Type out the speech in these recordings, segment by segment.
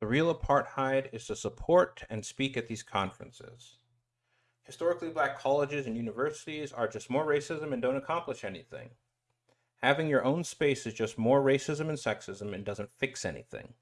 The real apartheid is to support and speak at these conferences. Historically black colleges and universities are just more racism and don't accomplish anything. Having your own space is just more racism and sexism and doesn't fix anything.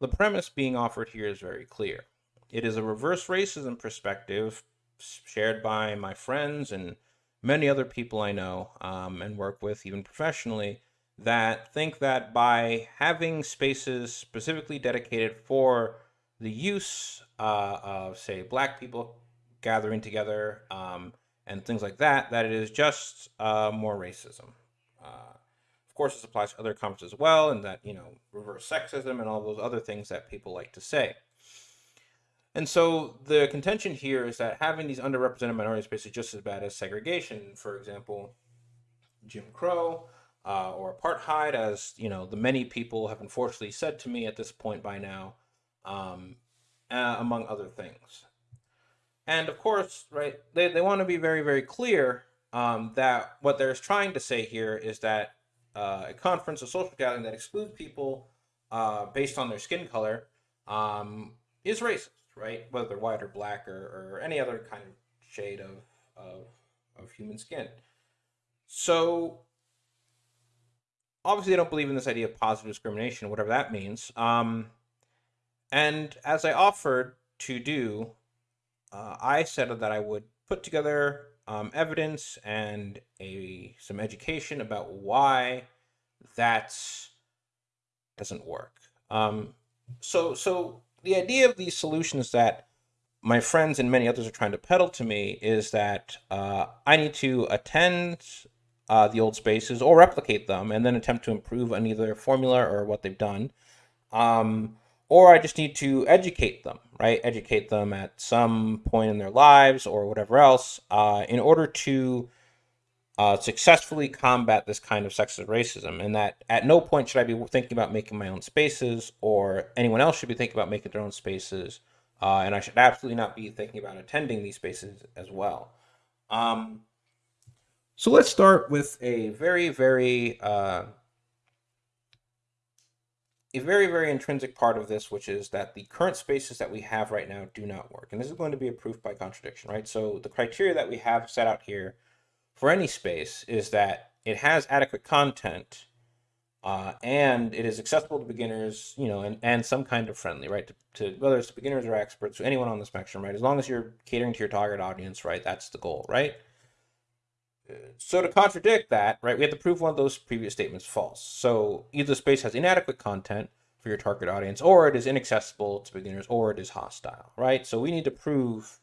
The premise being offered here is very clear. It is a reverse racism perspective shared by my friends and many other people I know um, and work with, even professionally, that think that by having spaces specifically dedicated for the use uh, of, say, black people gathering together um, and things like that, that it is just uh, more racism. Uh, of course, this applies to other conferences as well, and that, you know, reverse sexism and all those other things that people like to say. And so the contention here is that having these underrepresented minority spaces is just as bad as segregation. For example, Jim Crow uh, or apartheid, as you know, the many people have unfortunately said to me at this point by now, um, uh, among other things. And of course, right, they, they want to be very, very clear um, that what they're trying to say here is that uh, a conference, a social gathering that excludes people uh, based on their skin color um, is racist, right? Whether they're white or black or, or any other kind of shade of, of, of human skin. So obviously, I don't believe in this idea of positive discrimination, whatever that means. Um, and as I offered to do uh, I said that I would put together um, evidence and a some education about why that doesn't work. Um, so, so the idea of these solutions that my friends and many others are trying to peddle to me is that uh, I need to attend uh, the old spaces or replicate them and then attempt to improve on either formula or what they've done. Um, or I just need to educate them, right? Educate them at some point in their lives or whatever else uh, in order to uh, successfully combat this kind of sexist racism. And that at no point should I be thinking about making my own spaces or anyone else should be thinking about making their own spaces. Uh, and I should absolutely not be thinking about attending these spaces as well. Um, so let's start with a very, very uh, a very, very intrinsic part of this, which is that the current spaces that we have right now do not work. And this is going to be a proof by contradiction, right? So the criteria that we have set out here for any space is that it has adequate content uh, and it is accessible to beginners, you know, and, and some kind of friendly, right? To, to whether it's to beginners or experts, anyone on the spectrum, right? As long as you're catering to your target audience, right? That's the goal, right? So to contradict that, right, we have to prove one of those previous statements false. So either the space has inadequate content for your target audience, or it is inaccessible to beginners, or it is hostile, right? So we need to prove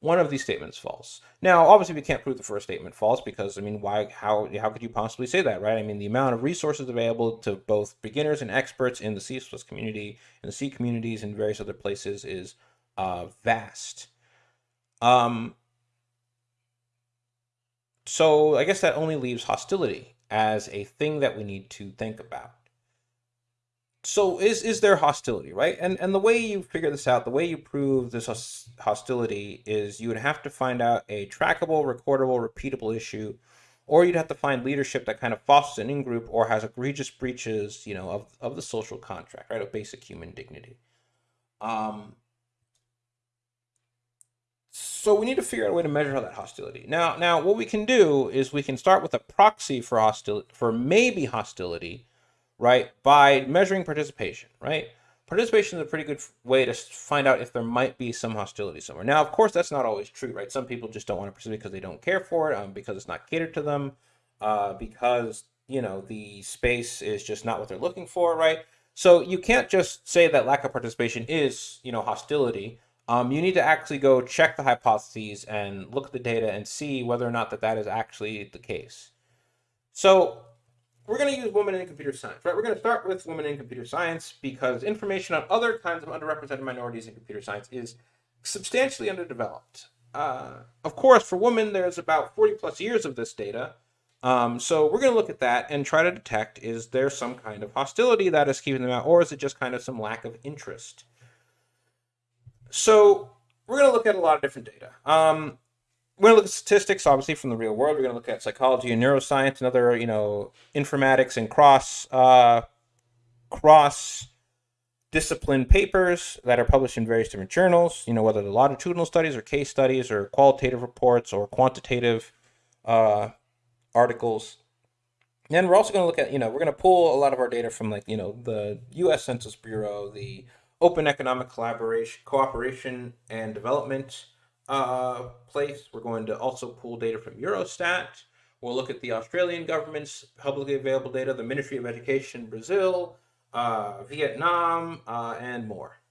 one of these statements false. Now, obviously, we can't prove the first statement false because, I mean, why? How? How could you possibly say that, right? I mean, the amount of resources available to both beginners and experts in the C community, in the C communities, and various other places is uh, vast. Um, so I guess that only leaves hostility as a thing that we need to think about. So is is there hostility, right? And and the way you figure this out, the way you prove this hostility is you would have to find out a trackable, recordable, repeatable issue, or you'd have to find leadership that kind of fosters an in-group or has egregious breaches, you know, of, of the social contract, right, of basic human dignity. Um, so we need to figure out a way to measure that hostility. Now, now what we can do is we can start with a proxy for hostility, for maybe hostility, right? By measuring participation, right? Participation is a pretty good way to find out if there might be some hostility somewhere. Now, of course, that's not always true, right? Some people just don't want to participate because they don't care for it, um, because it's not catered to them, uh, because you know the space is just not what they're looking for, right? So you can't just say that lack of participation is you know hostility um, you need to actually go check the hypotheses and look at the data and see whether or not that that is actually the case. So we're going to use women in computer science, right? We're going to start with women in computer science because information on other kinds of underrepresented minorities in computer science is substantially underdeveloped. Uh, of course, for women, there's about 40 plus years of this data. Um, so we're going to look at that and try to detect, is there some kind of hostility that is keeping them out, or is it just kind of some lack of interest? So we're going to look at a lot of different data. Um, we're going to look at statistics, obviously, from the real world. We're going to look at psychology and neuroscience and other, you know, informatics and cross uh, cross discipline papers that are published in various different journals, you know, whether they're longitudinal studies or case studies or qualitative reports or quantitative uh, articles. And we're also going to look at, you know, we're going to pull a lot of our data from like, you know, the U.S. Census Bureau, the Open Economic Collaboration, Cooperation and Development uh, place. We're going to also pull data from Eurostat. We'll look at the Australian government's publicly available data, the Ministry of Education, Brazil, uh, Vietnam, uh, and more.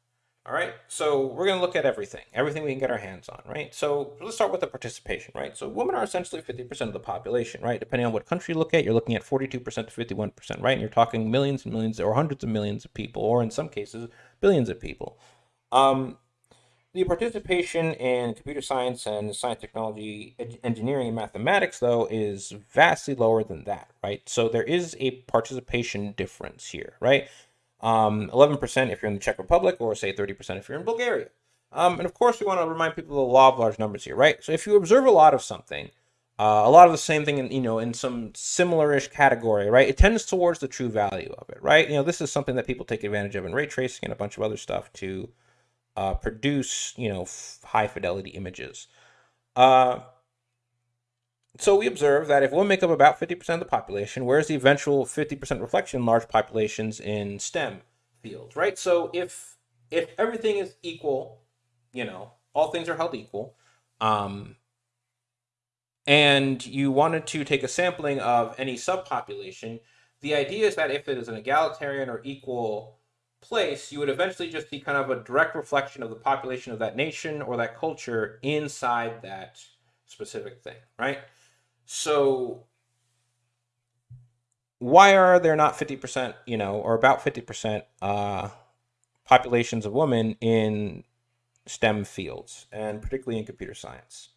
All right, so we're going to look at everything, everything we can get our hands on, right? So let's start with the participation, right? So women are essentially 50% of the population, right? Depending on what country you look at, you're looking at 42% to 51%, right? And you're talking millions and millions or hundreds of millions of people, or in some cases, billions of people. Um, the participation in computer science and science, technology, engineering, and mathematics, though, is vastly lower than that, right? So there is a participation difference here, right? Um, 11% if you're in the Czech Republic, or say 30% if you're in Bulgaria. Um, and of course, we want to remind people of the law of large numbers here, right? So if you observe a lot of something, uh, a lot of the same thing, in, you know, in some similar-ish category, right? It tends towards the true value of it, right? You know, this is something that people take advantage of in ray tracing and a bunch of other stuff to uh, produce, you know, high fidelity images. Uh, so we observe that if women make up about 50% of the population, where's the eventual 50% reflection in large populations in STEM fields, right? So if if everything is equal, you know, all things are held equal, um, and you wanted to take a sampling of any subpopulation, the idea is that if it is an egalitarian or equal place, you would eventually just see kind of a direct reflection of the population of that nation or that culture inside that specific thing, right? So why are there not 50%, you know, or about 50% uh, populations of women in STEM fields, and particularly in computer science?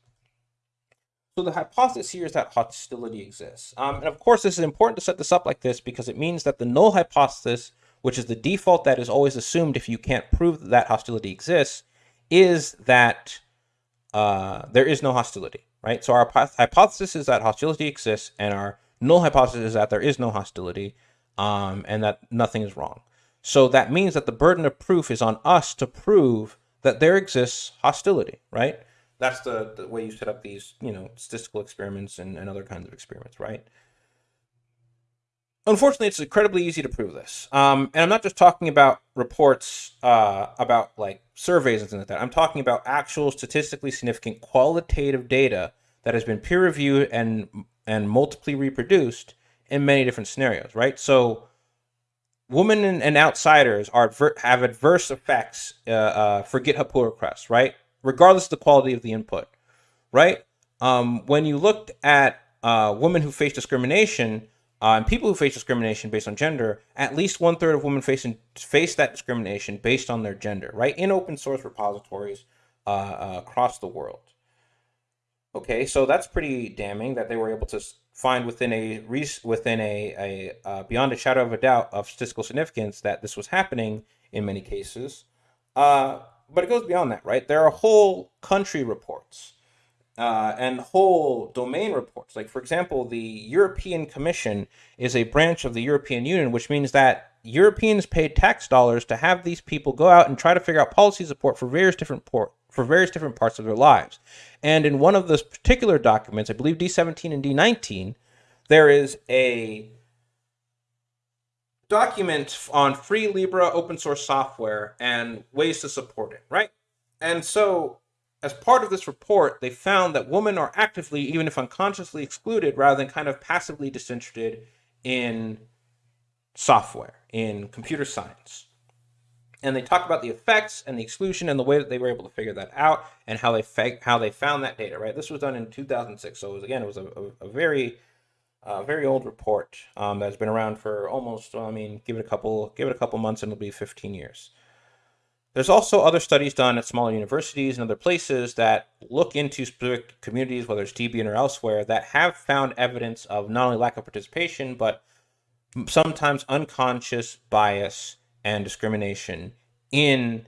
So the hypothesis here is that hostility exists. Um, and of course, this is important to set this up like this because it means that the null hypothesis which is the default that is always assumed if you can't prove that, that hostility exists, is that uh, there is no hostility, right? So our hypothesis is that hostility exists, and our null hypothesis is that there is no hostility, um, and that nothing is wrong. So that means that the burden of proof is on us to prove that there exists hostility, right? That's the, the way you set up these, you know, statistical experiments and, and other kinds of experiments, right? unfortunately, it's incredibly easy to prove this. Um, and I'm not just talking about reports uh, about like surveys and things like that. I'm talking about actual statistically significant qualitative data that has been peer reviewed and and multiply reproduced in many different scenarios, right? So women and, and outsiders are have adverse effects uh, uh, for GitHub pull requests, right? Regardless of the quality of the input, right? Um, when you looked at uh, women who face discrimination, uh, and people who face discrimination based on gender, at least one third of women facing face that discrimination based on their gender, right? In open source repositories uh, uh, across the world. Okay, so that's pretty damning that they were able to find within a within a, a uh, beyond a shadow of a doubt of statistical significance that this was happening in many cases. Uh, but it goes beyond that, right? There are whole country reports uh, and whole domain reports. Like, for example, the European Commission is a branch of the European Union, which means that Europeans paid tax dollars to have these people go out and try to figure out policy support for various different port for various different parts of their lives. And in one of those particular documents, I believe D17 and D19, there is a document on free Libre open source software and ways to support it, right? And so as part of this report, they found that women are actively, even if unconsciously, excluded rather than kind of passively disinterested in software, in computer science. And they talk about the effects and the exclusion and the way that they were able to figure that out and how they how they found that data. Right, this was done in 2006, so it was again it was a, a, a very uh, very old report um, that's been around for almost well, I mean give it a couple give it a couple months and it'll be 15 years. There's also other studies done at smaller universities and other places that look into specific communities, whether it's Debian or elsewhere, that have found evidence of not only lack of participation, but sometimes unconscious bias and discrimination in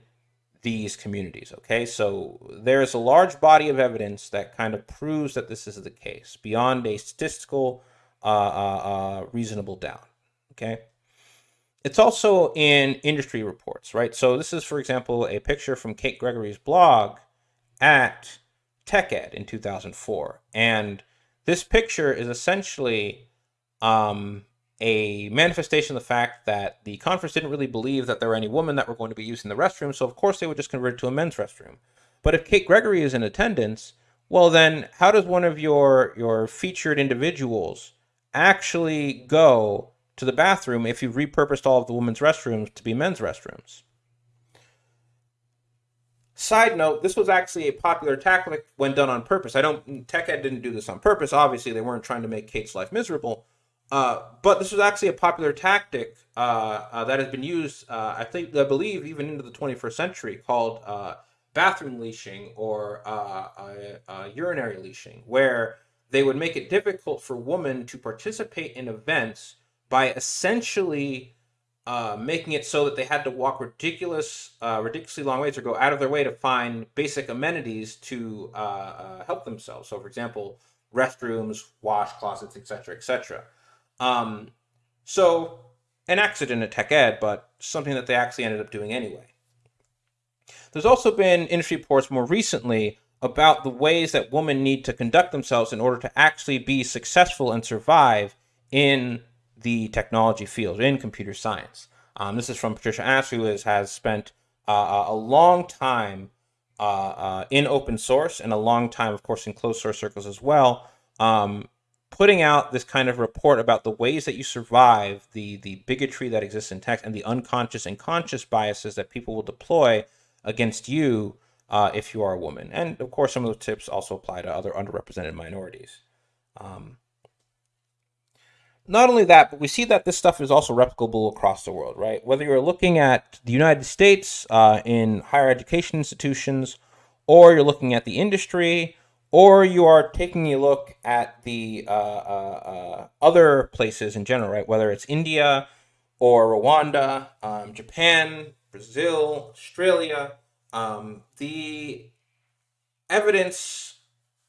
these communities. Okay, so there's a large body of evidence that kind of proves that this is the case beyond a statistical uh, uh, uh, reasonable doubt. Okay. it's also in industry reports, right? So this is, for example, a picture from Kate Gregory's blog at TechEd in 2004. And this picture is essentially um, a manifestation of the fact that the conference didn't really believe that there were any women that were going to be using the restroom, so of course they would just convert it to a men's restroom. But if Kate Gregory is in attendance, well then how does one of your your featured individuals actually go to the bathroom if you've repurposed all of the women's restrooms to be men's restrooms? Side note, this was actually a popular tactic when done on purpose. I don't, Tech Ed didn't do this on purpose. Obviously, they weren't trying to make Kate's life miserable. Uh, but this was actually a popular tactic uh, uh, that has been used, uh, I think, I believe, even into the 21st century, called uh, bathroom leashing or uh, urinary leashing, where they would make it difficult for women to participate in events by essentially uh, making it so that they had to walk ridiculous, uh, ridiculously long ways or go out of their way to find basic amenities to uh, uh help themselves. So, for example, restrooms, wash closets, etc., etc. Um, so, an accident at Tech Ed, but something that they actually ended up doing anyway. There's also been industry reports more recently about the ways that women need to conduct themselves in order to actually be successful and survive in the technology field in computer science. Um, this is from Patricia Aas, who is, has spent uh, a long time uh, uh, in open source and a long time, of course, in closed source circles as well, um, putting out this kind of report about the ways that you survive the, the bigotry that exists in tech and the unconscious and conscious biases that people will deploy against you uh, if you are a woman. And of course, some of those tips also apply to other underrepresented minorities. Um, not only that, but we see that this stuff is also replicable across the world, right? Whether you're looking at the United States uh, in higher education institutions, or you're looking at the industry, or you are taking a look at the uh, uh, uh other places in general, right? Whether it's India or Rwanda, um, Japan, Brazil, Australia, um, the evidence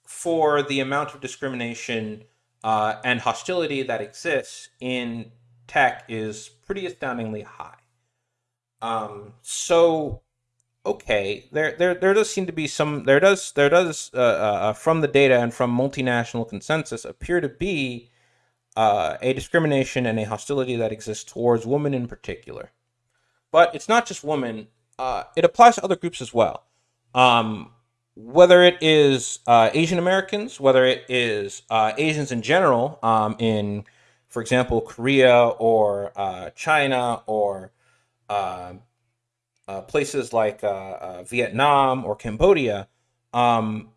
for the amount of discrimination uh, and hostility that exists in tech is pretty astoundingly high. Um, so, okay, there, there, there does seem to be some, there does, there does, uh, uh, uh from the data and from multinational consensus, appear to be uh, a discrimination and a hostility that exists towards women in particular. But it's not just women; uh, it applies to other groups as well. Um, whether it is uh, Asian Americans, whether it is uh, Asians in general, um, in, for example, Korea or uh, China or uh, uh, places like uh, Vietnam or Cambodia, um,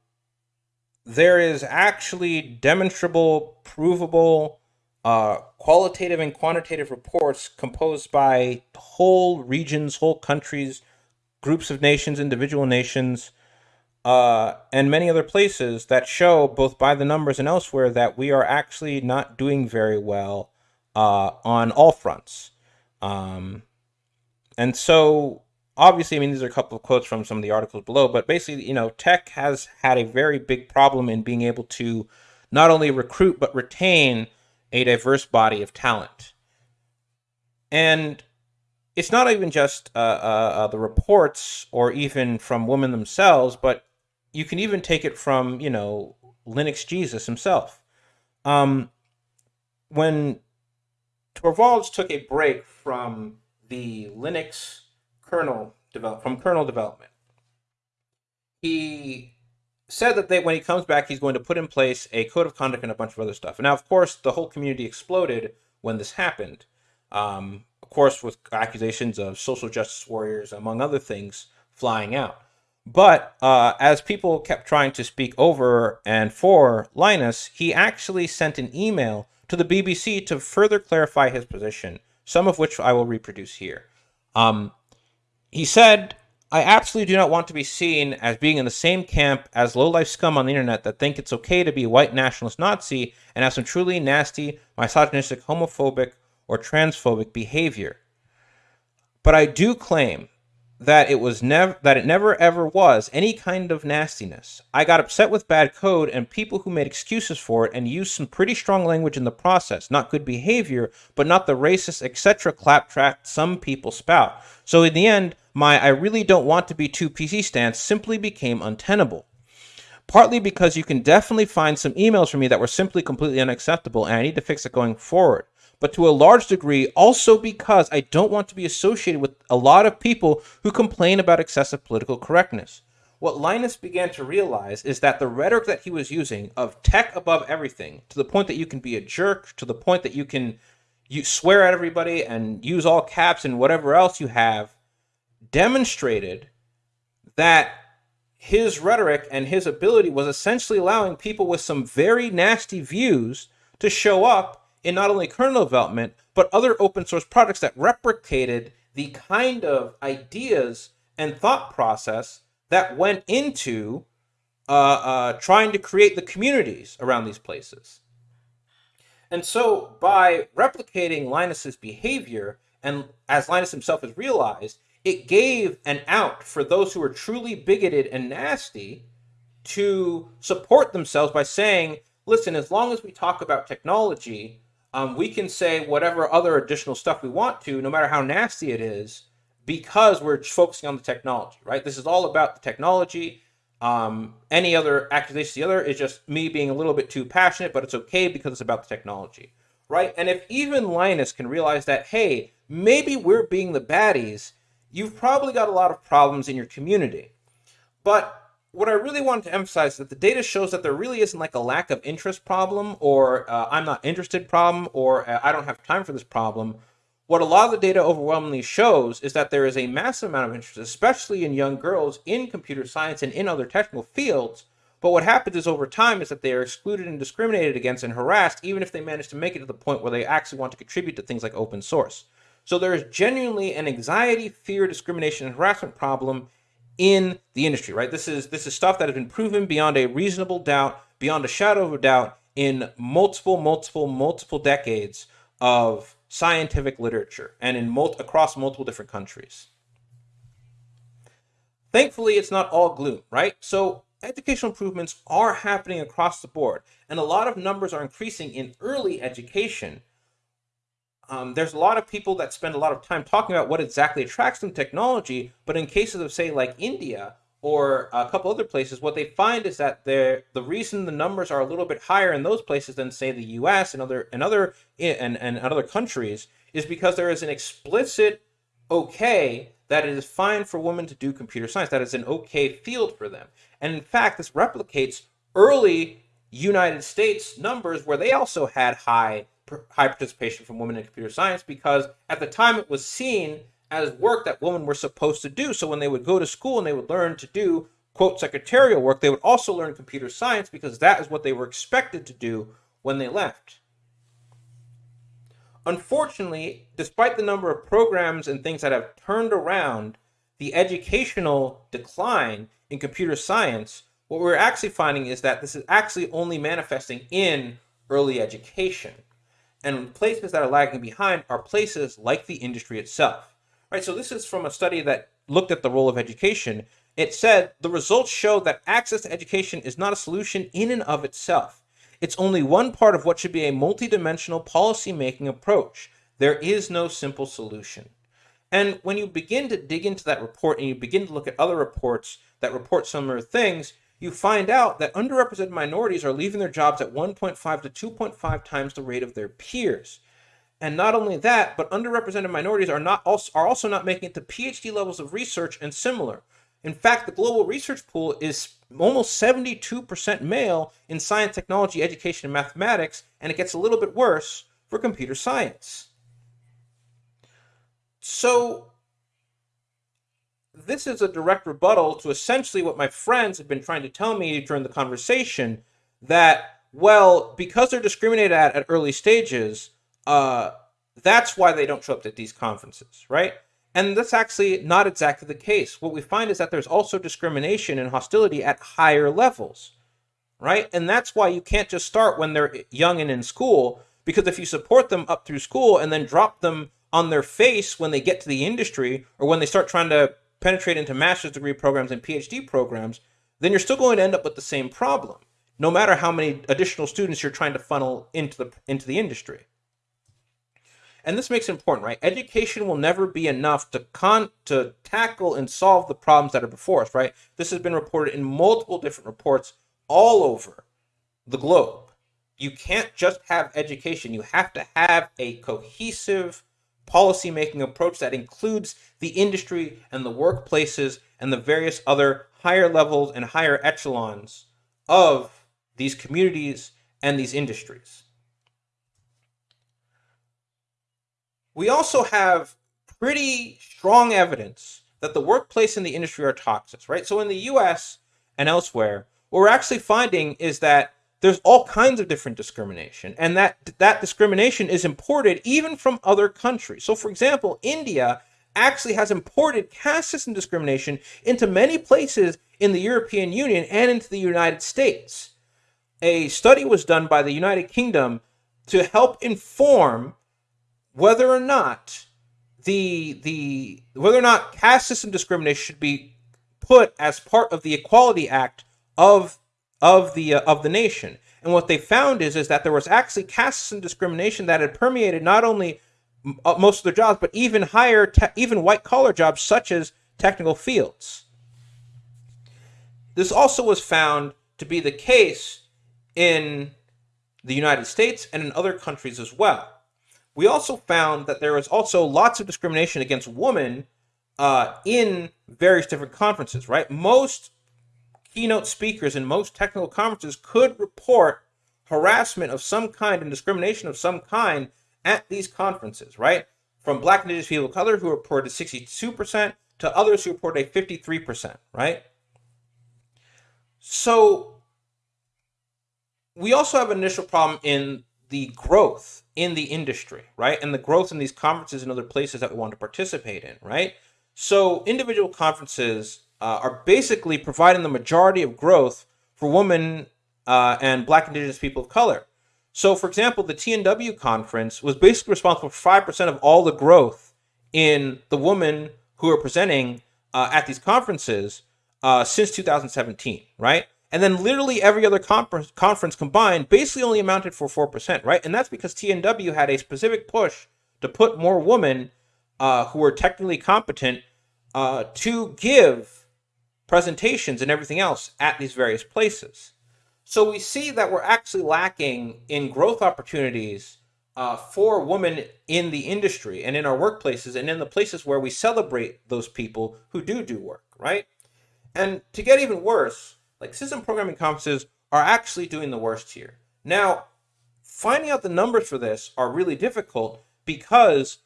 there is actually demonstrable, provable, qualitative and quantitative reports composed by whole regions, whole countries, groups of nations, individual nations, uh, and many other places that show, both by the numbers and elsewhere, that we are actually not doing very well uh, on all fronts. Um, and so, obviously, I mean, these are a couple of quotes from some of the articles below, but basically, you know, tech has had a very big problem in being able to not only recruit but retain a diverse body of talent. And it's not even just uh, uh, uh the reports or even from women themselves, but you can even take it from, you know, Linux Jesus himself. Um, when Torvalds took a break from the Linux kernel develop from kernel development, he said that they, when he comes back, he's going to put in place a code of conduct and a bunch of other stuff. And now, of course, the whole community exploded when this happened. Um, course, with accusations of social justice warriors, among other things, flying out. But uh, as people kept trying to speak over and for Linus, he actually sent an email to the BBC to further clarify his position, some of which I will reproduce here. Um, he said, I absolutely do not want to be seen as being in the same camp as low-life scum on the internet that think it's okay to be a white nationalist Nazi and have some truly nasty, misogynistic, homophobic, or transphobic behavior. But I do claim that it was never that it never ever was any kind of nastiness. I got upset with bad code and people who made excuses for it and used some pretty strong language in the process. Not good behavior, but not the racist etc. claptrap some people spout. So in the end, my I really don't want to be too PC stance simply became untenable. Partly because you can definitely find some emails from me that were simply completely unacceptable and I need to fix it going forward but to a large degree also because I don't want to be associated with a lot of people who complain about excessive political correctness. What Linus began to realize is that the rhetoric that he was using of tech above everything, to the point that you can be a jerk, to the point that you can you swear at everybody and use all caps and whatever else you have, demonstrated that his rhetoric and his ability was essentially allowing people with some very nasty views to show up in not only kernel development, but other open source projects that replicated the kind of ideas and thought process that went into uh, uh, trying to create the communities around these places. And so by replicating Linus's behavior, and as Linus himself has realized, it gave an out for those who were truly bigoted and nasty to support themselves by saying, listen, as long as we talk about technology, um, we can say whatever other additional stuff we want to, no matter how nasty it is, because we're focusing on the technology, right? This is all about the technology. Um, any other accusation, the other is just me being a little bit too passionate, but it's okay because it's about the technology, right? And if even Linus can realize that, hey, maybe we're being the baddies, you've probably got a lot of problems in your community. But what I really wanted to emphasize is that the data shows that there really isn't like a lack of interest problem or uh, I'm not interested problem or uh, I don't have time for this problem. What a lot of the data overwhelmingly shows is that there is a massive amount of interest, especially in young girls in computer science and in other technical fields. But what happens is over time is that they are excluded and discriminated against and harassed, even if they manage to make it to the point where they actually want to contribute to things like open source. So there is genuinely an anxiety, fear, discrimination, and harassment problem in the industry, right? This is this is stuff that has been proven beyond a reasonable doubt, beyond a shadow of a doubt in multiple, multiple, multiple decades of scientific literature and in mul across multiple different countries. Thankfully, it's not all gloom, right? So educational improvements are happening across the board, and a lot of numbers are increasing in early education um, there's a lot of people that spend a lot of time talking about what exactly attracts them technology, but in cases of say like India or a couple other places, what they find is that the reason the numbers are a little bit higher in those places than say the U.S. and other and other and and other countries is because there is an explicit okay that it is fine for women to do computer science. That is an okay field for them. And in fact, this replicates early United States numbers where they also had high high participation from women in computer science because at the time it was seen as work that women were supposed to do. So when they would go to school and they would learn to do quote secretarial work, they would also learn computer science because that is what they were expected to do when they left. Unfortunately, despite the number of programs and things that have turned around the educational decline in computer science, what we're actually finding is that this is actually only manifesting in early education. And places that are lagging behind are places like the industry itself. Right, so this is from a study that looked at the role of education. It said the results show that access to education is not a solution in and of itself. It's only one part of what should be a multidimensional policy-making approach. There is no simple solution. And when you begin to dig into that report and you begin to look at other reports that report similar things, you find out that underrepresented minorities are leaving their jobs at 1.5 to 2.5 times the rate of their peers. And not only that, but underrepresented minorities are not also, are also not making it to PhD levels of research and similar. In fact, the global research pool is almost 72% male in science, technology, education, and mathematics, and it gets a little bit worse for computer science. So this is a direct rebuttal to essentially what my friends have been trying to tell me during the conversation that, well, because they're discriminated at at early stages, uh, that's why they don't show up at these conferences, right? And that's actually not exactly the case. What we find is that there's also discrimination and hostility at higher levels, right? And that's why you can't just start when they're young and in school, because if you support them up through school and then drop them on their face when they get to the industry or when they start trying to penetrate into master's degree programs and PhD programs, then you're still going to end up with the same problem, no matter how many additional students you're trying to funnel into the into the industry. And this makes it important, right? Education will never be enough to con to tackle and solve the problems that are before us, right? This has been reported in multiple different reports all over the globe. You can't just have education. You have to have a cohesive policy making approach that includes the industry and the workplaces and the various other higher levels and higher echelons of these communities and these industries. We also have pretty strong evidence that the workplace and the industry are toxic, right? So in the US and elsewhere, what we're actually finding is that there's all kinds of different discrimination and that that discrimination is imported even from other countries. So for example india actually has imported caste system discrimination into many places in the european union and into the united states. A study was done by the united kingdom to help inform whether or not the the whether or not caste system discrimination should be put as part of the equality act of of the uh, of the nation. And what they found is is that there was actually caste and discrimination that had permeated not only uh, most of their jobs, but even higher, even white collar jobs such as technical fields. This also was found to be the case in the United States and in other countries as well. We also found that there was also lots of discrimination against women uh, in various different conferences, right? Most keynote speakers in most technical conferences could report harassment of some kind and discrimination of some kind at these conferences, right? From black and indigenous people of color who reported 62% to others who reported a 53%, right? So we also have an initial problem in the growth in the industry, right? And the growth in these conferences and other places that we want to participate in, right? So individual conferences uh, are basically providing the majority of growth for women uh, and black indigenous people of color. So, for example, the TNW conference was basically responsible for 5% of all the growth in the women who are presenting uh, at these conferences uh, since 2017, right? And then literally every other conference, conference combined basically only amounted for 4%, right? And that's because TNW had a specific push to put more women uh, who were technically competent uh, to give presentations and everything else at these various places. So we see that we're actually lacking in growth opportunities uh, for women in the industry and in our workplaces and in the places where we celebrate those people who do do work, right? And to get even worse, like system programming conferences are actually doing the worst here. Now, finding out the numbers for this are really difficult because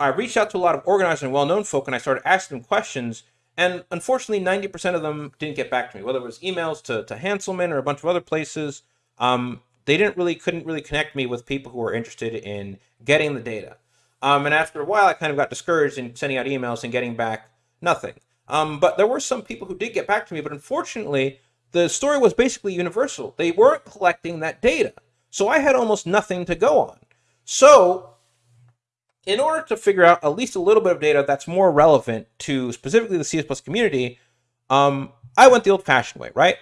I reached out to a lot of organizers and well-known folk and I started asking them questions and unfortunately, 90% of them didn't get back to me, whether it was emails to, to Hanselman or a bunch of other places. Um, they didn't really, couldn't really connect me with people who were interested in getting the data. Um, and after a while, I kind of got discouraged in sending out emails and getting back nothing. Um, but there were some people who did get back to me, but unfortunately, the story was basically universal. They weren't collecting that data. So I had almost nothing to go on. So in order to figure out at least a little bit of data that's more relevant to specifically the CS community, um, I went the old-fashioned way, right?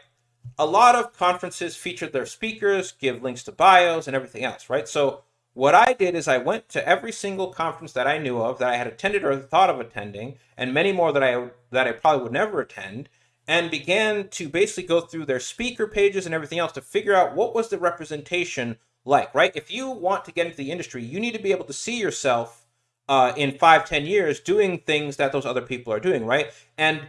A lot of conferences feature their speakers, give links to bios and everything else, right? So what I did is I went to every single conference that I knew of that I had attended or thought of attending, and many more that I that I probably would never attend, and began to basically go through their speaker pages and everything else to figure out what was the representation like, right? If you want to get into the industry, you need to be able to see yourself uh, in five, ten years doing things that those other people are doing, right? And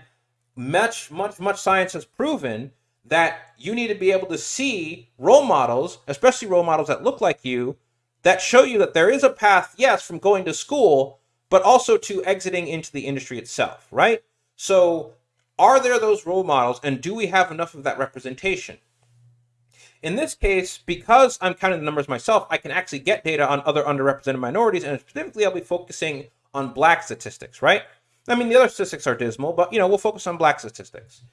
much, much, much science has proven that you need to be able to see role models, especially role models that look like you, that show you that there is a path, yes, from going to school, but also to exiting into the industry itself, right? So are there those role models and do we have enough of that representation? In this case, because I'm counting the numbers myself, I can actually get data on other underrepresented minorities, and specifically I'll be focusing on black statistics, right? I mean, the other statistics are dismal, but, you know, we'll focus on black statistics.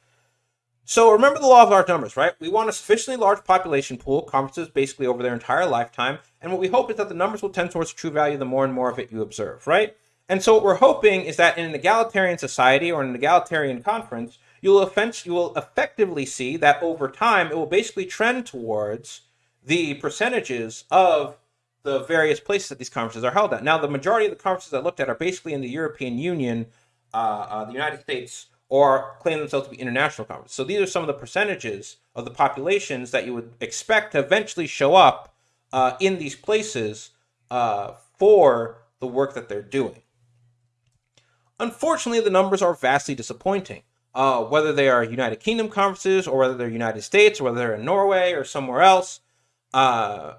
So remember the law of large numbers, right? We want a sufficiently large population pool, conferences basically over their entire lifetime, and what we hope is that the numbers will tend towards true value the more and more of it you observe, right? And so what we're hoping is that in an egalitarian society or an egalitarian conference, you'll, you will effectively see that over time it will basically trend towards the percentages of the various places that these conferences are held at. Now, the majority of the conferences I looked at are basically in the European Union, uh, uh, the United States, or claim themselves to be international conferences. So these are some of the percentages of the populations that you would expect to eventually show up uh, in these places uh, for the work that they're doing. Unfortunately, the numbers are vastly disappointing. Uh, whether they are United Kingdom conferences or whether they're United States or whether they're in Norway or somewhere else, uh,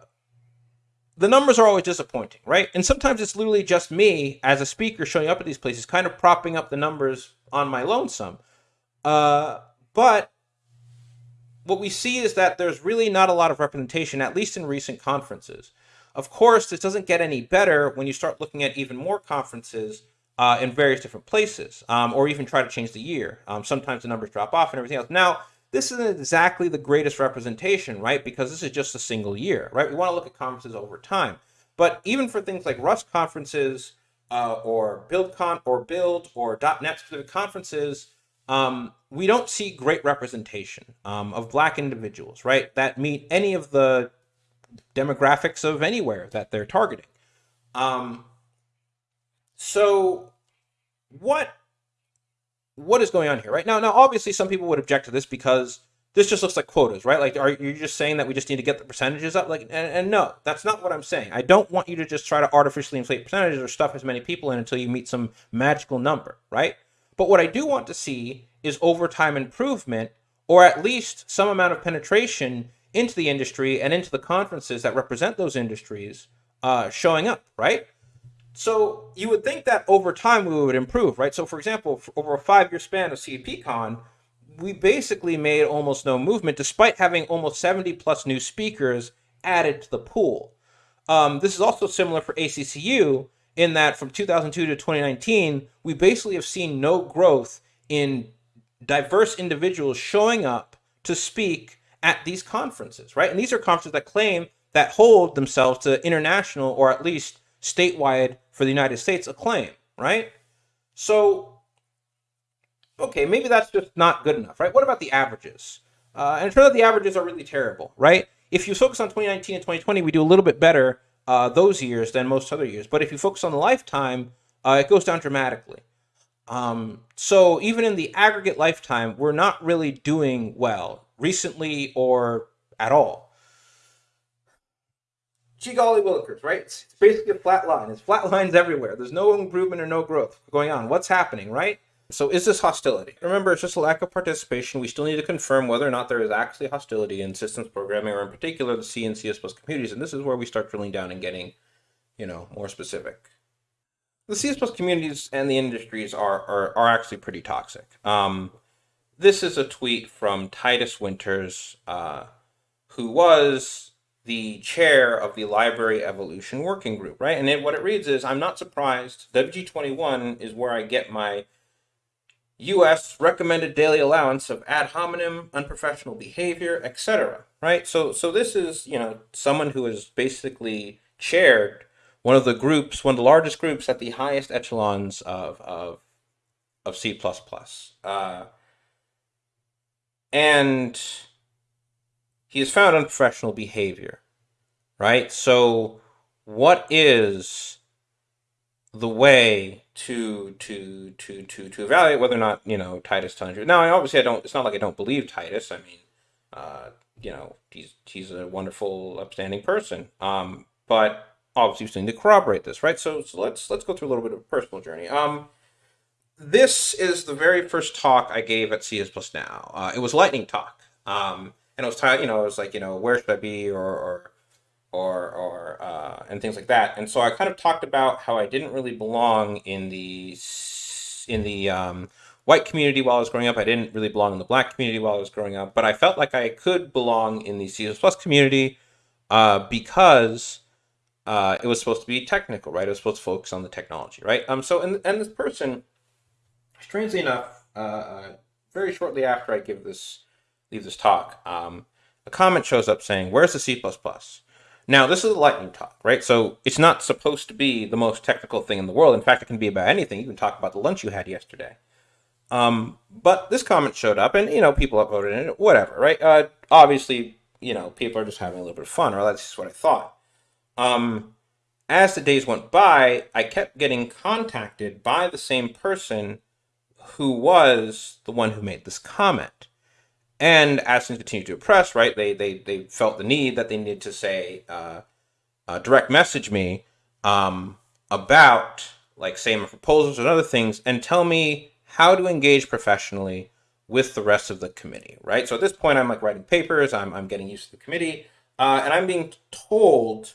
the numbers are always disappointing, right? And sometimes it's literally just me as a speaker showing up at these places, kind of propping up the numbers on my lonesome. Uh, but what we see is that there's really not a lot of representation, at least in recent conferences. Of course, this doesn't get any better when you start looking at even more conferences uh, in various different places, um, or even try to change the year. Um, sometimes the numbers drop off and everything else. Now, this isn't exactly the greatest representation, right? Because this is just a single year, right? We want to look at conferences over time. But even for things like Rust conferences uh, or BuildCon or Build or .NET specific conferences, um, we don't see great representation um, of black individuals, right? That meet any of the demographics of anywhere that they're targeting. Um, so what what is going on here, right? Now, now, obviously, some people would object to this because this just looks like quotas, right? Like, are you just saying that we just need to get the percentages up? Like, and, and, no, that's not what I'm saying. I don't want you to just try to artificially inflate percentages or stuff as many people in until you meet some magical number, right? But what I do want to see is overtime improvement, or at least some amount of penetration into the industry and into the conferences that represent those industries uh, showing up, right? So you would think that over time we would improve, right? So for example, for over a five-year span of CppCon, we basically made almost no movement despite having almost 70 plus new speakers added to the pool. Um, this is also similar for ACCU in that from 2002 to 2019, we basically have seen no growth in diverse individuals showing up to speak at these conferences, right? And these are conferences that claim that hold themselves to international or at least statewide for the United States acclaim, right? So, okay, maybe that's just not good enough, right? What about the averages? Uh, and it turns out the averages are really terrible, right? If you focus on 2019 and 2020, we do a little bit better uh, those years than most other years. But if you focus on the lifetime, uh, it goes down dramatically. Um, so even in the aggregate lifetime, we're not really doing well recently or at all golly willikers, right? It's basically a flat line. It's flat lines everywhere. There's no improvement or no growth going on. What's happening, right? So is this hostility? Remember, it's just a lack of participation. We still need to confirm whether or not there is actually hostility in systems programming, or in particular the C and C++ communities. And this is where we start drilling down and getting, you know, more specific. The C++ communities and the industries are, are, are actually pretty toxic. Um, this is a tweet from Titus Winters, uh, who was the chair of the Library Evolution Working Group, right? And it, what it reads is, I'm not surprised. WG21 is where I get my U.S. recommended daily allowance of ad hominem, unprofessional behavior, etc. Right? So, so this is you know someone who has basically chaired one of the groups, one of the largest groups at the highest echelons of of of C++. Uh, and he is found unprofessional behavior, right? So, what is the way to to to to to evaluate whether or not you know Titus telling you? Now, obviously, I don't. It's not like I don't believe Titus. I mean, uh, you know, he's he's a wonderful, upstanding person. Um, but obviously, we need to corroborate this, right? So, so let's let's go through a little bit of a personal journey. Um, this is the very first talk I gave at C++Now. Uh, it was lightning talk. Um, and it was tired, you know, it was like, you know, where should I be or, or, or, or, uh, and things like that. And so I kind of talked about how I didn't really belong in the, in the, um, white community while I was growing up. I didn't really belong in the black community while I was growing up, but I felt like I could belong in the C++ community, uh, because, uh, it was supposed to be technical, right? It was supposed to focus on the technology, right? Um, so, and, and this person, strangely enough, uh, uh very shortly after I give this leave this talk, um, a comment shows up saying, "Where's the C++?" Now, this is a lightning talk, right? So it's not supposed to be the most technical thing in the world. In fact, it can be about anything. You can talk about the lunch you had yesterday. Um, but this comment showed up, and you know, people upvoted it, whatever, right? Uh, obviously, you know, people are just having a little bit of fun, or that's just what I thought. Um, as the days went by, I kept getting contacted by the same person who was the one who made this comment. And as things continued to press, right, they they they felt the need that they needed to say, uh, uh, direct message me um, about like say my proposals and other things, and tell me how to engage professionally with the rest of the committee, right? So at this point, I'm like writing papers, I'm I'm getting used to the committee, uh, and I'm being told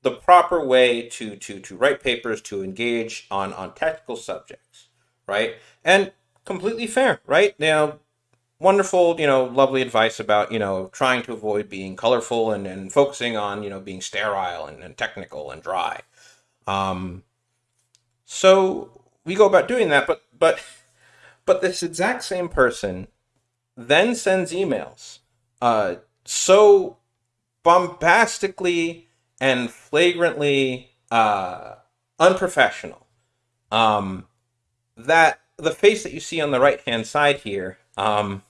the proper way to to to write papers to engage on on technical subjects, right? And completely fair, right? Now wonderful, you know, lovely advice about, you know, trying to avoid being colorful and, and focusing on, you know, being sterile and, and technical and dry. Um, so we go about doing that, but, but, but this exact same person then sends emails, uh, so bombastically and flagrantly, uh, unprofessional, um, that the face that you see on the right hand side here, um,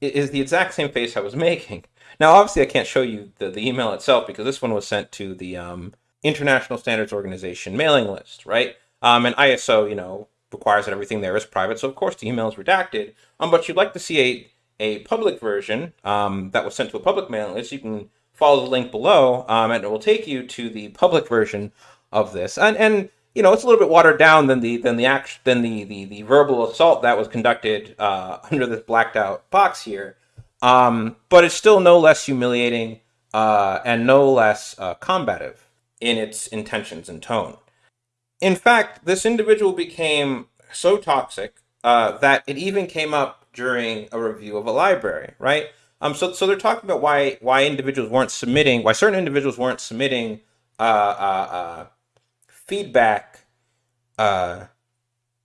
is the exact same face I was making. Now, obviously, I can't show you the, the email itself because this one was sent to the um, International Standards Organization mailing list, right? Um, and ISO, you know, requires that everything there is private, so of course the email is redacted. Um, but you'd like to see a, a public version um, that was sent to a public mailing list, you can follow the link below, um, and it will take you to the public version of this. And and you know, it's a little bit watered down than the than the act than the the, the verbal assault that was conducted uh, under this blacked out box here. Um, but it's still no less humiliating uh, and no less uh, combative in its intentions and tone. In fact, this individual became so toxic uh, that it even came up during a review of a library, right? Um, so, so they're talking about why why individuals weren't submitting, why certain individuals weren't submitting uh, uh, uh feedback uh,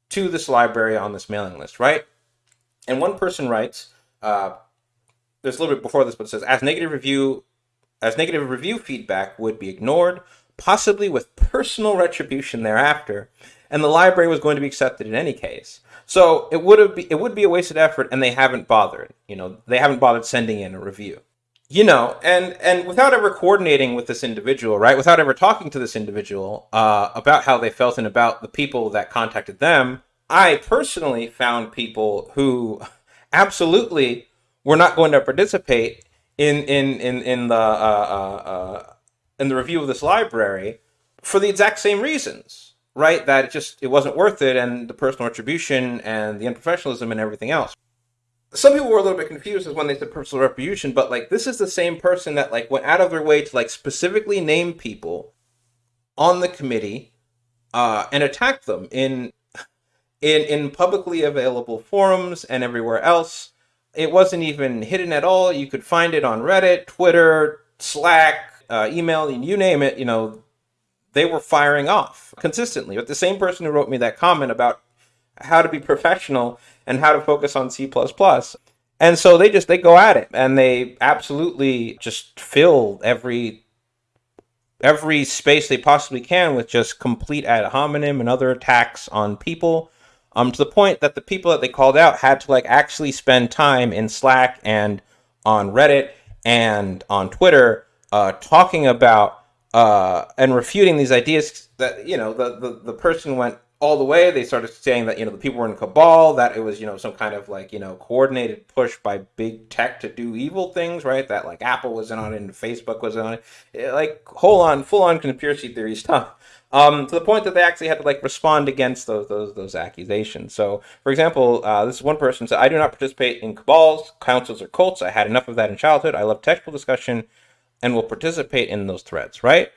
to this library on this mailing list, right? And one person writes, uh, there's a little bit before this, but it says, as negative review, as negative review feedback would be ignored, possibly with personal retribution thereafter, and the library was going to be accepted in any case. So it would have be, it would be a wasted effort, and they haven't bothered. You know, they haven't bothered sending in a review you know and and without ever coordinating with this individual right without ever talking to this individual uh, about how they felt and about the people that contacted them i personally found people who absolutely were not going to participate in in in, in the uh, uh, uh, in the review of this library for the exact same reasons right that it just it wasn't worth it and the personal retribution and the unprofessionalism and everything else some people were a little bit confused when they said personal retribution, but like this is the same person that like went out of their way to like specifically name people on the committee uh, and attack them in in in publicly available forums and everywhere else. It wasn't even hidden at all. You could find it on Reddit, Twitter, Slack, uh, email, you name it. You know, they were firing off consistently. But the same person who wrote me that comment about how to be professional and how to focus on C++. And so they just they go at it and they absolutely just fill every every space they possibly can with just complete ad hominem and other attacks on people um to the point that the people that they called out had to like actually spend time in Slack and on Reddit and on Twitter uh, talking about uh, and refuting these ideas that you know the, the the person went all the way. They started saying that you know the people were in cabal, that it was you know some kind of like you know coordinated push by big tech to do evil things, right? That like Apple was in on it and Facebook was in on it, eh, like whole on full on conspiracy theory stuff. Um, to the point that they actually had to like respond against those those those accusations. So, for example, uh, this one person said, "I do not participate in cabals, councils, or cults. I had enough of that in childhood. I love technical discussion, and will participate in those threads." Right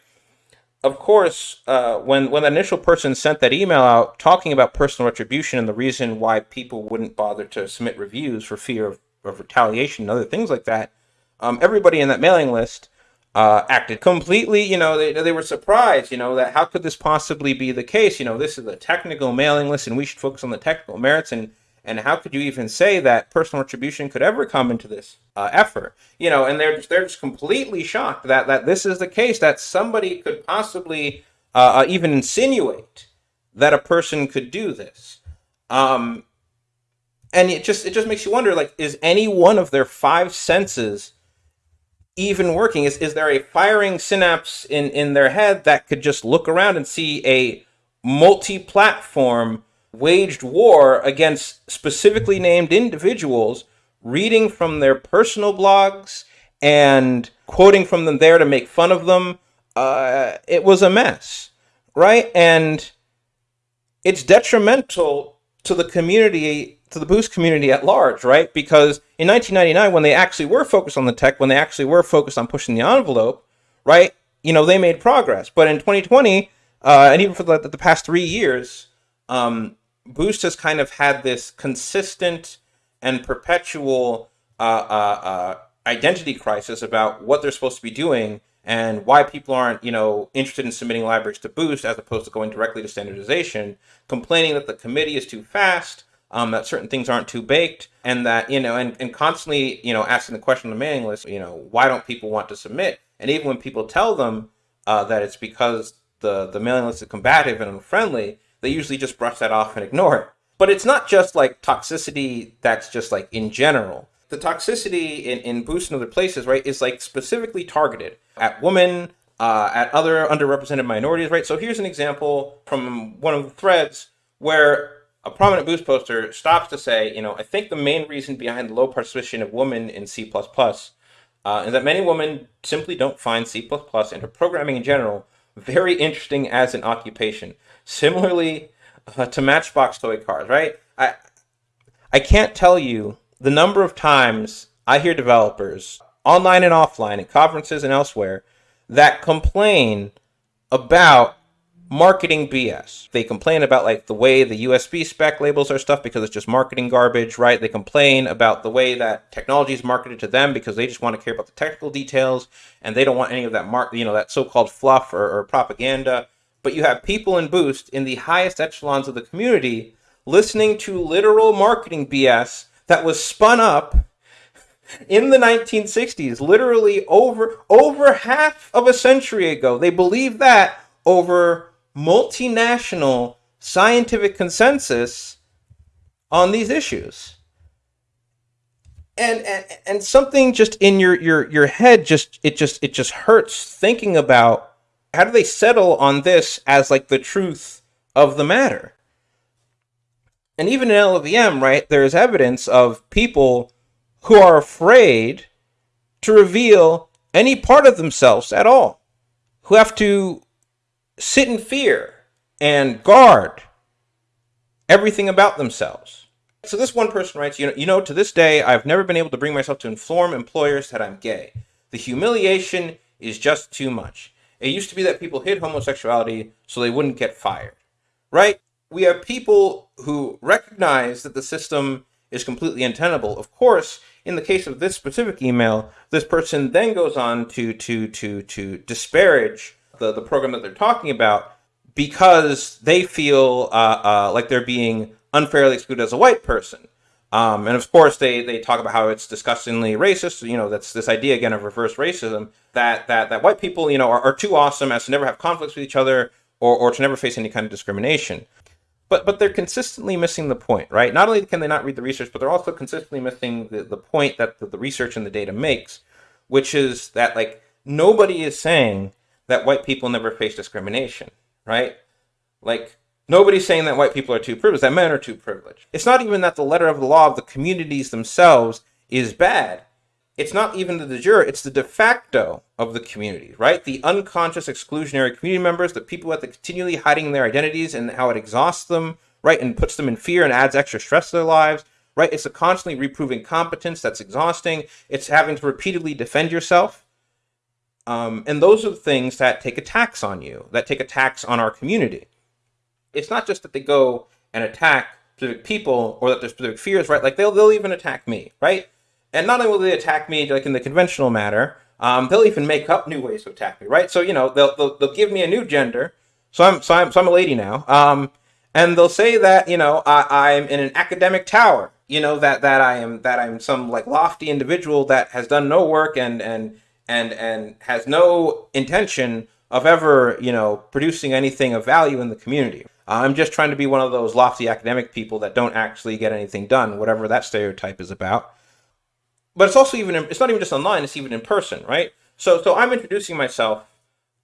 of course, uh, when when the initial person sent that email out talking about personal retribution and the reason why people wouldn't bother to submit reviews for fear of, of retaliation and other things like that, um, everybody in that mailing list uh, acted completely. You know, they they were surprised. You know that how could this possibly be the case? You know, this is a technical mailing list, and we should focus on the technical merits. And And how could you even say that personal retribution could ever come into this uh, effort? You know, and they're just, they're just completely shocked that that this is the case that somebody could possibly uh, uh even insinuate that a person could do this. Um, and it just it just makes you wonder like is any one of their five senses even working is is there a firing synapse in in their head that could just look around and see a multi-platform waged war against specifically named individuals reading from their personal blogs and quoting from them there to make fun of them uh, it was a mess right and it's detrimental to the community to the boost community at large, right? Because in 1999, when they actually were focused on the tech, when they actually were focused on pushing the envelope, right? You know, they made progress. But in 2020, uh, and even for the, the past three years, um, Boost has kind of had this consistent and perpetual uh, uh, uh identity crisis about what they're supposed to be doing and why people aren't, you know, interested in submitting libraries to Boost as opposed to going directly to standardization, complaining that the committee is too fast, um, that certain things aren't too baked, and that you know, and, and constantly you know asking the question on the mailing list, you know, why don't people want to submit? And even when people tell them uh, that it's because the the mailing list is combative and unfriendly, they usually just brush that off and ignore it. But it's not just like toxicity that's just like in general. The toxicity in, in Boost and other places, right, is like specifically targeted at women, uh, at other underrepresented minorities, right? So here's an example from one of the threads where a prominent Boost poster stops to say, you know, I think the main reason behind the low participation of women in C++ uh, is that many women simply don't find C++ and programming in general very interesting as an occupation. Similarly uh, to Matchbox toy cars, right? I I can't tell you the number of times I hear developers online and offline at conferences and elsewhere that complain about marketing BS. They complain about like the way the USB spec labels are stuff because it's just marketing garbage, right? They complain about the way that technology is marketed to them because they just want to care about the technical details and they don't want any of that mark, you know, that so-called fluff or, or propaganda. But you have people in Boost in the highest echelons of the community listening to literal marketing BS that was spun up in the 1960s, literally over over half of a century ago. They believe that over multinational scientific consensus on these issues. And, and and something just in your your your head just it just it just hurts thinking about how do they settle on this as like the truth of the matter. And even in LLVM, right, there is evidence of people who are afraid to reveal any part of themselves at all, who have to sit in fear and guard everything about themselves. So this one person writes, you know, you know, to this day, I've never been able to bring myself to inform employers that I'm gay. The humiliation is just too much. It used to be that people hid homosexuality so they wouldn't get fired, right? We have people who recognize that the system is completely untenable. Of course, in the case of this specific email, this person then goes on to to to to disparage the, the program that they're talking about because they feel uh, uh, like they're being unfairly excluded as a white person. Um, and of course, they, they talk about how it's disgustingly racist. You know, that's this idea again of reverse racism that that that white people, you know, are, are too awesome as to never have conflicts with each other or, or to never face any kind of discrimination. But but they're consistently missing the point, right? Not only can they not read the research, but they're also consistently missing the, the point that the, the research and the data makes, which is that like nobody is saying that white people never face discrimination, right? Like, nobody's saying that white people are too privileged, that men are too privileged. It's not even that the letter of the law of the communities themselves is bad. It's not even the de jure, it's the de facto of the community, right? The unconscious exclusionary community members, the people that are continually hiding their identities and how it exhausts them, right? And puts them in fear and adds extra stress to their lives, right? It's a constantly reproving competence that's exhausting. It's having to repeatedly defend yourself um, and those are the things that take a tax on you, that take a tax on our community. It's not just that they go and attack specific people or that there's specific fears, right? Like they'll, they'll even attack me, right? And not only will they attack me like in the conventional manner, um, they'll even make up new ways to attack me, right? So, you know, they'll, they'll, they'll give me a new gender. So I'm, so I'm, so I'm a lady now. Um, and they'll say that you know I, I'm in an academic tower. You know that that I am that I'm some like lofty individual that has done no work and and and and has no intention of ever you know producing anything of value in the community. I'm just trying to be one of those lofty academic people that don't actually get anything done, whatever that stereotype is about. But it's also even it's not even just online; it's even in person, right? So so I'm introducing myself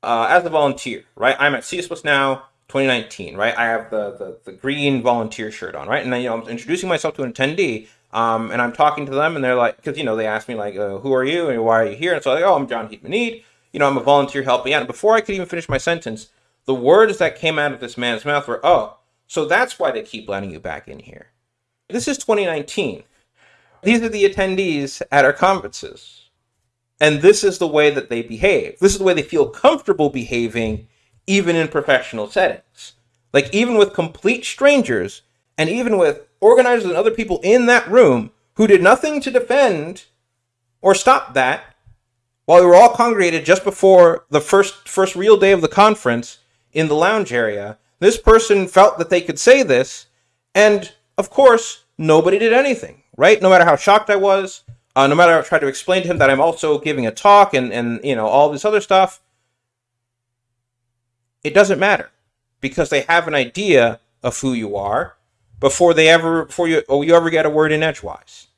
uh, as a volunteer, right? I'm at C++Now 2019, right? I have the, the, the green volunteer shirt on, right? And then, you know, I'm introducing myself to an attendee, um, and I'm talking to them, and they're like, because, you know, they ask me, like, uh, who are you, and why are you here? And so I'm like, oh, I'm JeanHeyd You know, I'm a volunteer helping out. And before I could even finish my sentence, the words that came out of this man's mouth were, oh, so that's why they keep letting you back in here. This is 2019. These are the attendees at our conferences. And this is the way that they behave. This is the way they feel comfortable behaving, even in professional settings. Like, even with complete strangers, and even with organizers and other people in that room who did nothing to defend or stop that, while we were all congregated just before the first first real day of the conference in the lounge area, this person felt that they could say this, and of course, nobody did anything, right? No matter how shocked I was, uh, no matter I tried to explain to him that I'm also giving a talk and, and you know all this other stuff, it doesn't matter because they have an idea of who you are before they ever before you or you ever get a word in edgewise.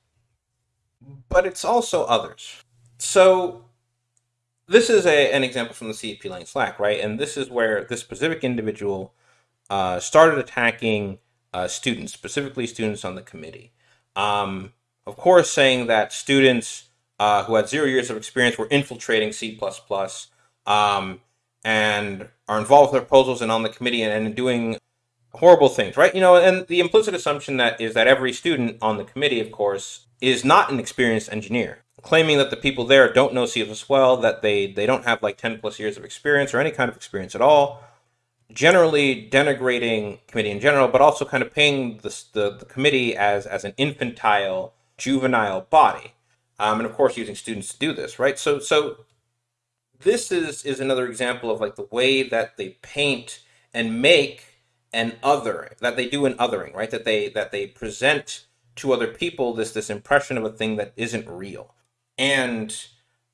But it's also others. So this is a, an example from the Cpplang Slack, right? And this is where this specific individual uh, started attacking uh, students, specifically students on the committee. Um, of course, saying that students uh, who had zero years of experience were infiltrating C++ um, and are involved with proposals and on the committee and, and doing horrible things, right? You know, and the implicit assumption that is that every student on the committee, of course, is not an experienced engineer. Claiming that the people there don't know C well, that they, they don't have like 10 plus years of experience or any kind of experience at all, generally denigrating committee in general, but also kind of paying the, the, the committee as, as an infantile juvenile body. Um, and of course, using students to do this, right? So, so this is is another example of like the way that they paint and make an other that they do an othering, right? That they that they present to other people this this impression of a thing that isn't real. And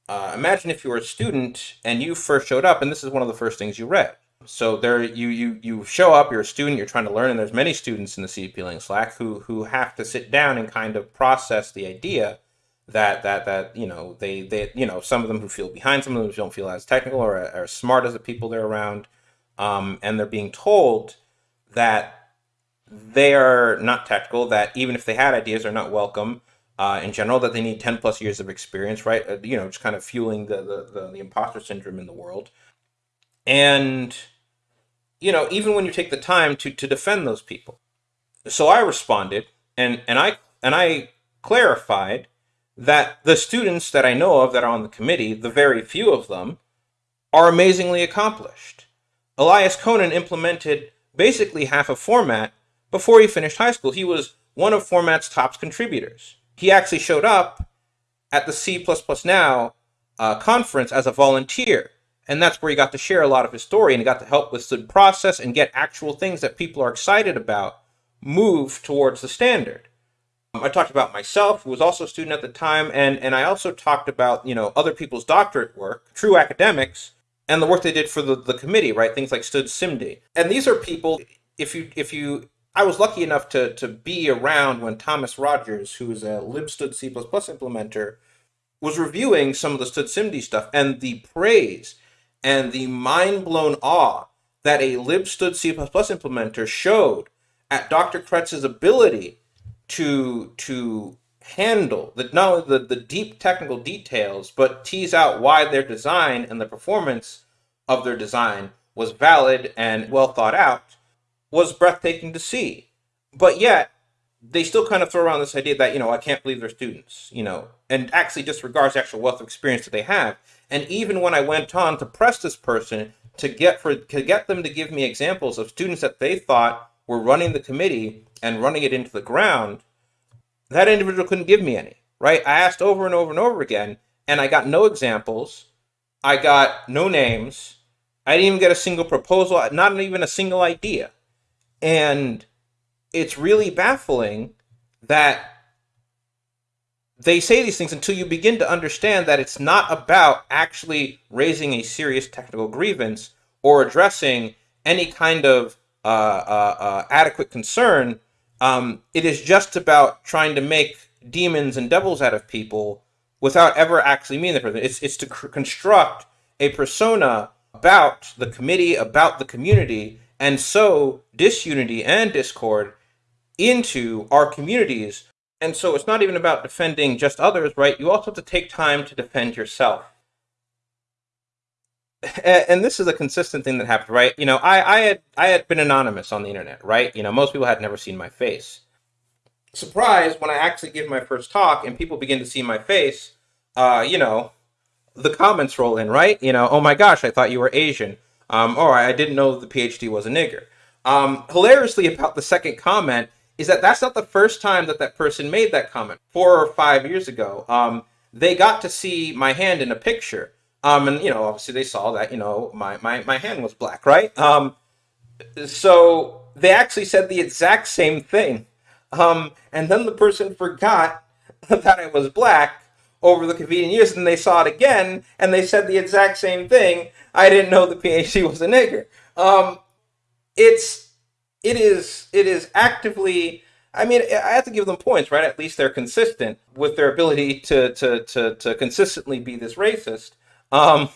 uh, imagine if you were a student and you first showed up, and this is one of the first things you read. So there, you you you show up. You're a student. You're trying to learn, and there's many students in the Cpplang Slack who who have to sit down and kind of process the idea that that that you know they they you know some of them who feel behind, some of them who don't feel as technical or as smart as the people they're around, um, and they're being told that they are not technical. That even if they had ideas, they're not welcome. Uh, in general, that they need 10 plus years of experience, right? Uh, you know, just kind of fueling the, the, the, the imposter syndrome in the world. And you know, even when you take the time to to defend those people. So I responded and and I and I clarified that the students that I know of that are on the committee, the very few of them, are amazingly accomplished. Elias Conan implemented basically half a format before he finished high school. He was one of Format's top contributors. He actually showed up at the C++ Now uh, conference as a volunteer and that's where he got to share a lot of his story and he got to help with the process and get actual things that people are excited about move towards the standard. Um, I talked about myself, who was also a student at the time, and, and I also talked about, you know, other people's doctorate work, true academics, and the work they did for the, the committee, right? Things like std::simd. And these are people, if you, if you, I was lucky enough to, to be around when Thomas Rodgers, who is a libstdc++ implementer, was reviewing some of the std::simd stuff and the praise and the mind-blown awe that a libstdc++ implementer showed at Dr. Kretz's ability to to handle the not only the, the deep technical details, but tease out why their design and the performance of their design was valid and well thought out was breathtaking to see. But yet, they still kind of throw around this idea that, you know, I can't believe they're students, you know, and actually disregards the actual wealth of experience that they have. And even when I went on to press this person to get for to get them to give me examples of students that they thought were running the committee and running it into the ground, that individual couldn't give me any. Right? I asked over and over and over again, and I got no examples. I got no names. I didn't even get a single proposal, not even a single idea. And it's really baffling that they say these things until you begin to understand that it's not about actually raising a serious technical grievance or addressing any kind of uh, uh, uh, adequate concern. Um, it is just about trying to make demons and devils out of people without ever actually meeting the person. It's, it's to construct a persona about the committee, about the community, and sow disunity and discord into our communities. And so it's not even about defending just others, right? You also have to take time to defend yourself. And this is a consistent thing that happened, right? You know, I, I had I had been anonymous on the internet, right? You know, most people had never seen my face. Surprise when I actually give my first talk and people begin to see my face, uh, you know, the comments roll in, right? You know, oh my gosh, I thought you were Asian. Um, or I didn't know the PhD was a nigger. Um, hilariously about the second comment is that that's not the first time that that person made that comment. Four or five years ago, um, they got to see my hand in a picture. Um, and, you know, obviously they saw that, you know, my, my, my hand was black, right? Um, so they actually said the exact same thing. Um, and then the person forgot that I was black over the convenient years, and they saw it again, and they said the exact same thing. I didn't know the PhD was a nigger. Um, it's it is it is actively. I mean, I have to give them points, right? At least they're consistent with their ability to to to, to consistently be this racist. Um,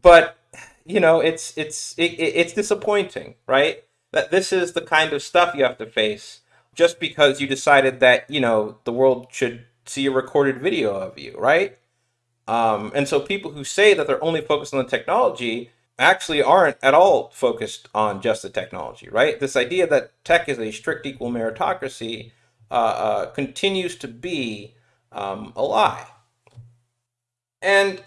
but you know, it's it's it, it's disappointing, right? That this is the kind of stuff you have to face just because you decided that you know the world should see a recorded video of you, right? Um, and so people who say that they're only focused on the technology actually aren't at all focused on just the technology, right? This idea that tech is a strict equal meritocracy uh, uh, continues to be um, a lie. And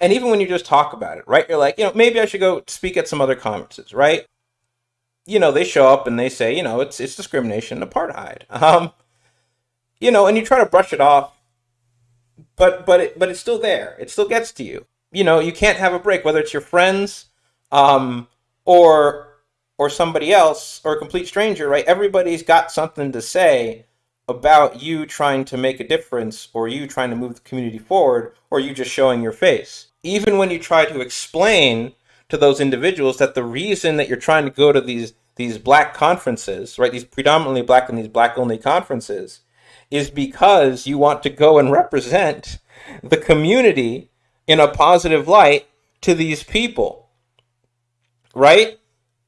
and even when you just talk about it, right? You're like, you know, maybe I should go speak at some other conferences, right? You know, they show up and they say, you know, it's it's discrimination, and apartheid. Um, you know, and you try to brush it off, but but it but it's still there. It still gets to you. You know, you can't have a break, whether it's your friends, um, or or somebody else, or a complete stranger, right? Everybody's got something to say about you trying to make a difference, or you trying to move the community forward, or you just showing your face. Even when you try to explain to those individuals that the reason that you're trying to go to these these black conferences, right, these predominantly black and these black only conferences, is because you want to go and represent the community in a positive light to these people. Right?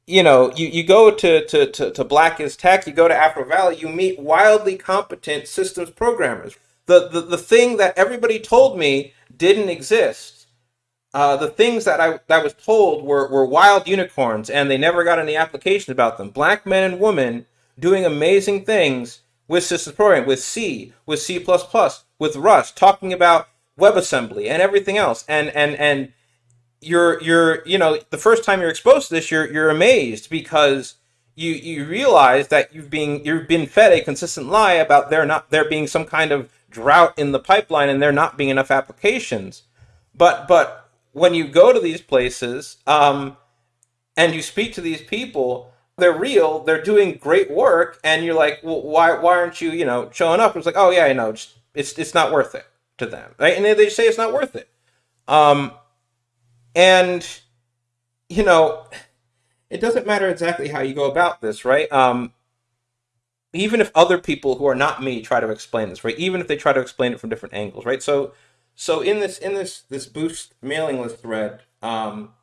You know, you, you go to, to, to, to Black is Tech, you go to Afro Valley, you meet wildly competent systems programmers. The, the, the thing that everybody told me didn't exist. Uh, the things that I that was told were, were wild unicorns and they never got any applications about them. Black men and women doing amazing things with systems programming, with C, with C++, with Rust, talking about WebAssembly and everything else. And and and you're you're you know the first time you're exposed to this, you're you're amazed because you you realize that you've been you've been fed a consistent lie about there not there being some kind of drought in the pipeline and there not being enough applications. But but when you go to these places um, and you speak to these people, they're real, they're doing great work, and you're like, well, why why aren't you, you know, showing up? It's like, oh yeah, I know, just, it's it's not worth it to them, right? And they say it's not worth it. Um, and you know, it doesn't matter exactly how you go about this, right? Um, even if other people who are not me try to explain this, right? Even if they try to explain it from different angles, right? So, so in this in this this boost mailing list thread, um,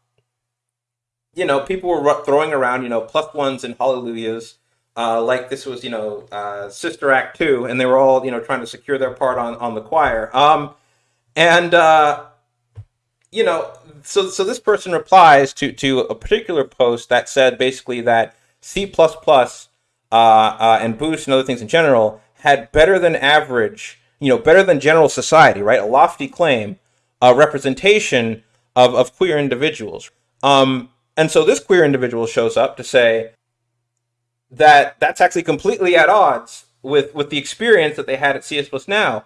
you know, people were throwing around, you know, plus ones and hallelujahs, uh, like this was, you know, uh, Sister Act 2, and they were all, you know, trying to secure their part on, on the choir. Um, and, uh, you know, so, so this person replies to, to a particular post that said basically that C++ uh, uh, and Boost and other things in general had better than average, you know, better than general society, right? A lofty claim, a representation of, of queer individuals. Um, and so this queer individual shows up to say that that's actually completely at odds with, with the experience that they had at C++Now.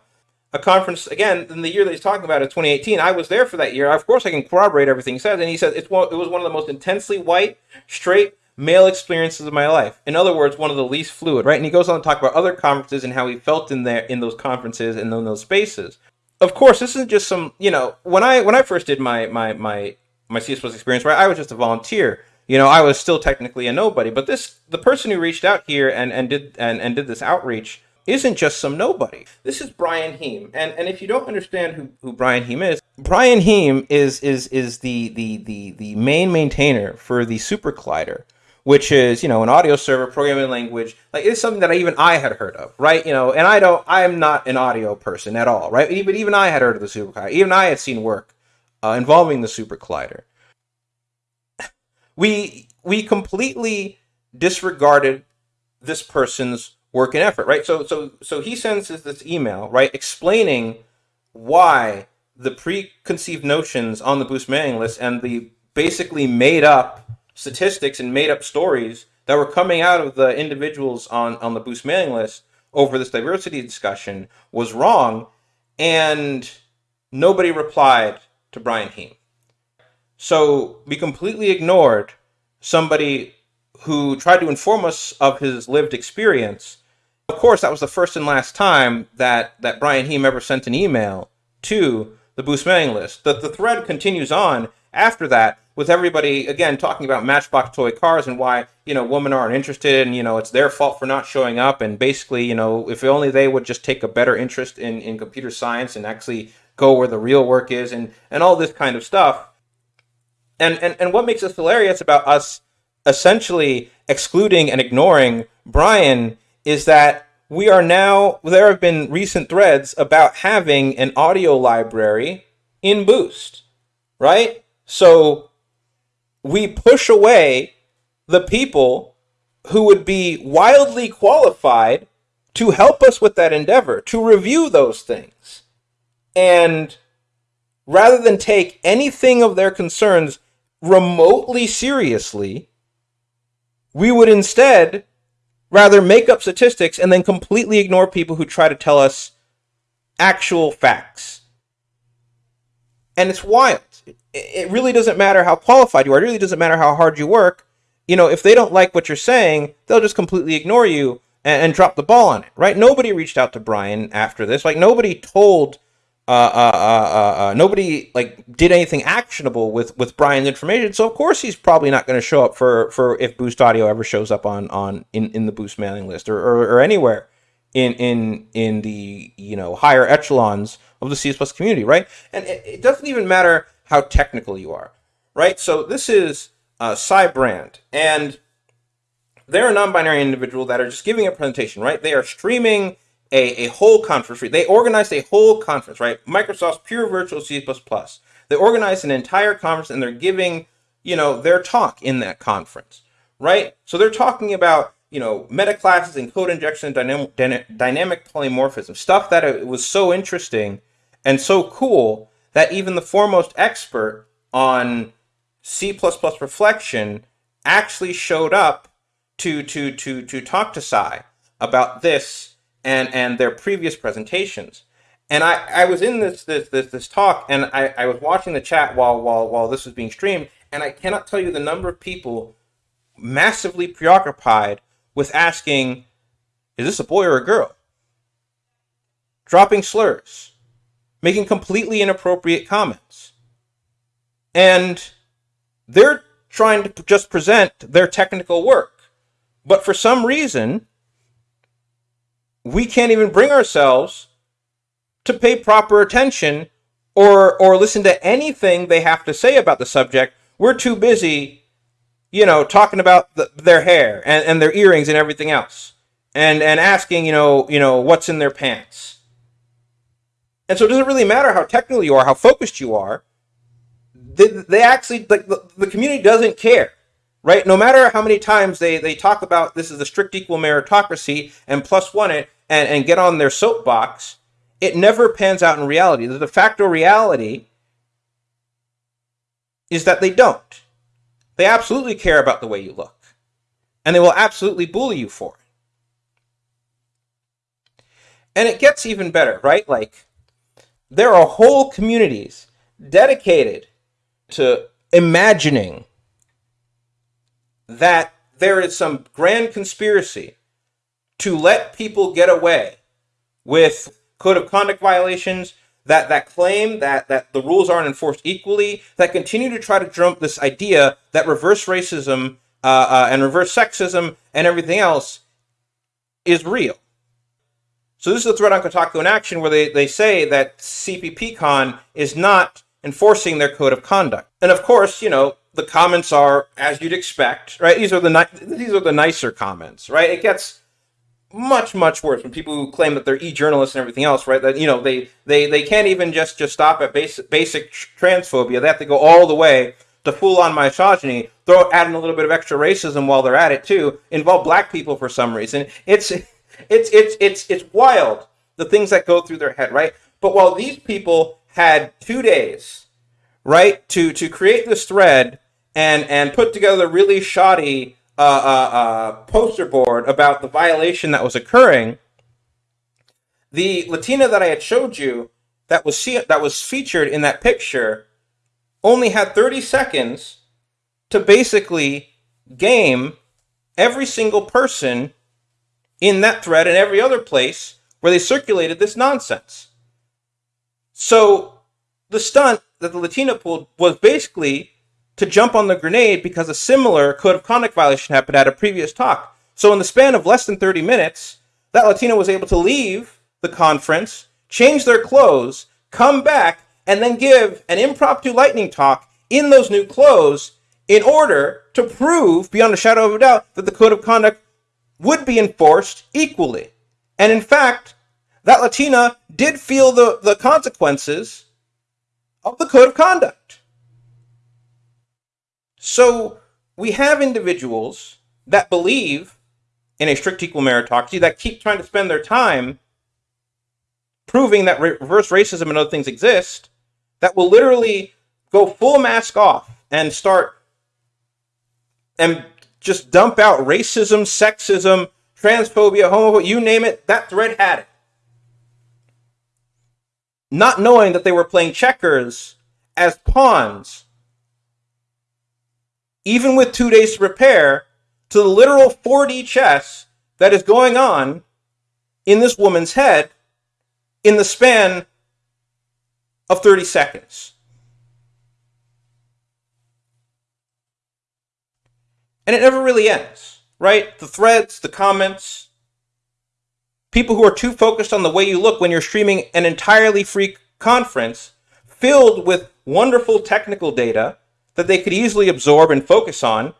A conference, again, in the year that he's talking about, is 2018. I was there for that year. Of course, I can corroborate everything he says. And he says it's one, it was one of the most intensely white, straight, male experiences of my life. In other words, one of the least fluid, right? And he goes on to talk about other conferences and how he felt in there in those conferences and in those spaces. Of course, this isn't just some, you know, when I when I first did my my my my CS Plus experience, right, I was just a volunteer. You know, I was still technically a nobody. But this the person who reached out here and, and did and, and did this outreach isn't just some nobody. This is Brian Heim. And and if you don't understand who, who Brian Heim is, Brian Heim is is is the the the the main maintainer for the SuperCollider, which is, you know, an audio server programming language. Like it's something that even I had heard of, right? You know, and I don't I am not an audio person at all, right? Even even I had heard of the SuperCollider. Even I had seen work uh, involving the SuperCollider. We we completely disregarded this person's work and effort, right? So so so he sends us this email, right, explaining why the preconceived notions on the boost mailing list and the basically made up statistics and made up stories that were coming out of the individuals on on the boost mailing list over this diversity discussion was wrong and nobody replied to Brian Heim. So we completely ignored somebody who tried to inform us of his lived experience. Of course, that was the first and last time that, that Brian Heim ever sent an email to the Boost mailing list. The, the thread continues on after that with everybody, again, talking about Matchbox toy cars and why, you know, women aren't interested and, you know, it's their fault for not showing up. And basically, you know, if only they would just take a better interest in, in computer science and actually go where the real work is and, and all this kind of stuff. And, and, and what makes us hilarious about us essentially excluding and ignoring Brian is that we are now, there have been recent threads about having an audio library in Boost, right? So we push away the people who would be wildly qualified to help us with that endeavor, to review those things. And rather than take anything of their concerns remotely seriously, we would instead rather make up statistics and then completely ignore people who try to tell us actual facts. And it's wild. It really doesn't matter how qualified you are. It really doesn't matter how hard you work. You know, if they don't like what you're saying, they'll just completely ignore you and, and drop the ball on it, right? Nobody reached out to Brian after this. Like, nobody told uh, uh, uh, uh, nobody like did anything actionable with with Brian's information. So of course he's probably not going to show up for for if Boost Audio ever shows up on on in, in the Boost mailing list or, or, or anywhere in in in the you know higher echelons of the C++ community, right? And it, it, doesn't even matter how technical you are, right? So this is uh, Sy Brand, and they're a non-binary individual that are just giving a presentation, right? They are streaming a, a whole conference. They organized a whole conference, right? Microsoft's pure virtual C++. They organized an entire conference and they're giving, you know, their talk in that conference, right? So they're talking about, you know, meta classes and code injection and dynamic, dynamic polymorphism, stuff that it was so interesting and so cool that even the foremost expert on C++ reflection actually showed up to to to to talk to Sy about this and and their previous presentations. And I, I was in this this this, this talk and I, I was watching the chat while while while this was being streamed, and I cannot tell you the number of people massively preoccupied with asking, is this a boy or a girl? Dropping slurs, making completely inappropriate comments. And they're trying to just present their technical work. But for some reason, we can't even bring ourselves to pay proper attention or or listen to anything they have to say about the subject. We're too busy, you know, talking about the, their hair and, and their earrings and everything else, and and asking, you know, you know, what's in their pants. And so it doesn't really matter how technical you are, how focused you are. They, they actually like the, the community doesn't care right? No matter how many times they, they talk about this is a strict equal meritocracy and plus one it, and, and get on their soapbox, it never pans out in reality. The de facto reality is that they don't. They absolutely care about the way you look. And they will absolutely bully you for it. And it gets even better, right? Like, there are whole communities dedicated to imagining that there is some grand conspiracy to let people get away with code of conduct violations that, that claim that, that the rules aren't enforced equally, that continue to try to drum this idea that reverse racism uh, uh, and reverse sexism and everything else is real. So this is a threat on Kotaku in action where they, they say that CppCon is not enforcing their code of conduct. And of course, you know, the comments are as you'd expect, right? These are the ni- these are the nicer comments, right? It gets much much worse when people who claim that they're e-journalists and everything else, right? That you know they they they can't even just just stop at basic basic transphobia. They have to go all the way to full on misogyny. Throw add in a little bit of extra racism while they're at it too. Involve black people for some reason. It's it's it's it's it's wild the things that go through their head, right? But while these people had two days, right, to to create this thread and and put together a really shoddy uh, uh, uh, poster board about the violation that was occurring, the Latina that I had showed you that was that was featured in that picture only had 30 seconds to basically game every single person in that thread and every other place where they circulated this nonsense. So the stunt that the Latina pulled was basically to jump on the grenade because a similar code of conduct violation happened at a previous talk. So, in the span of less than 30 minutes, that Latina was able to leave the conference, change their clothes, come back, and then give an impromptu lightning talk in those new clothes in order to prove, beyond a shadow of a doubt, that the code of conduct would be enforced equally. And in fact, that Latina did feel the, the consequences of the code of conduct. So we have individuals that believe in a strict equal meritocracy that keep trying to spend their time proving that reverse racism and other things exist that will literally go full mask off and start and just dump out racism, sexism, transphobia, homophobia, you name it, that thread had it. Not knowing that they were playing checkers as pawns even with two days to prepare, to the literal 4D chess that is going on in this woman's head in the span of 30 seconds. And it never really ends, right? The threads, the comments, people who are too focused on the way you look when you're streaming an entirely free conference filled with wonderful technical data that they could easily absorb and focus on,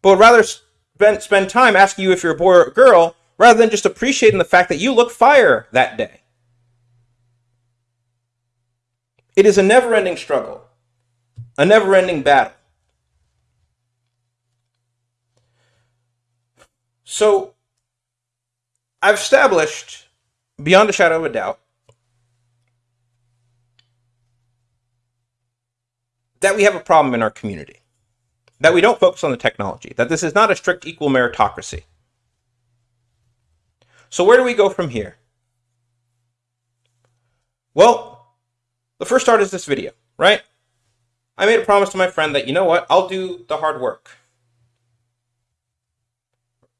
but would rather spend, spend time asking you if you're a boy or a girl rather than just appreciating the fact that you look fire that day. It is a never ending struggle, a never ending battle. So, I've established, beyond a shadow of a doubt, that we have a problem in our community, that we don't focus on the technology, that this is not a strict equal meritocracy. So, where do we go from here? Well, the first start is this video, right? I made a promise to my friend that, you know what, I'll do the hard work.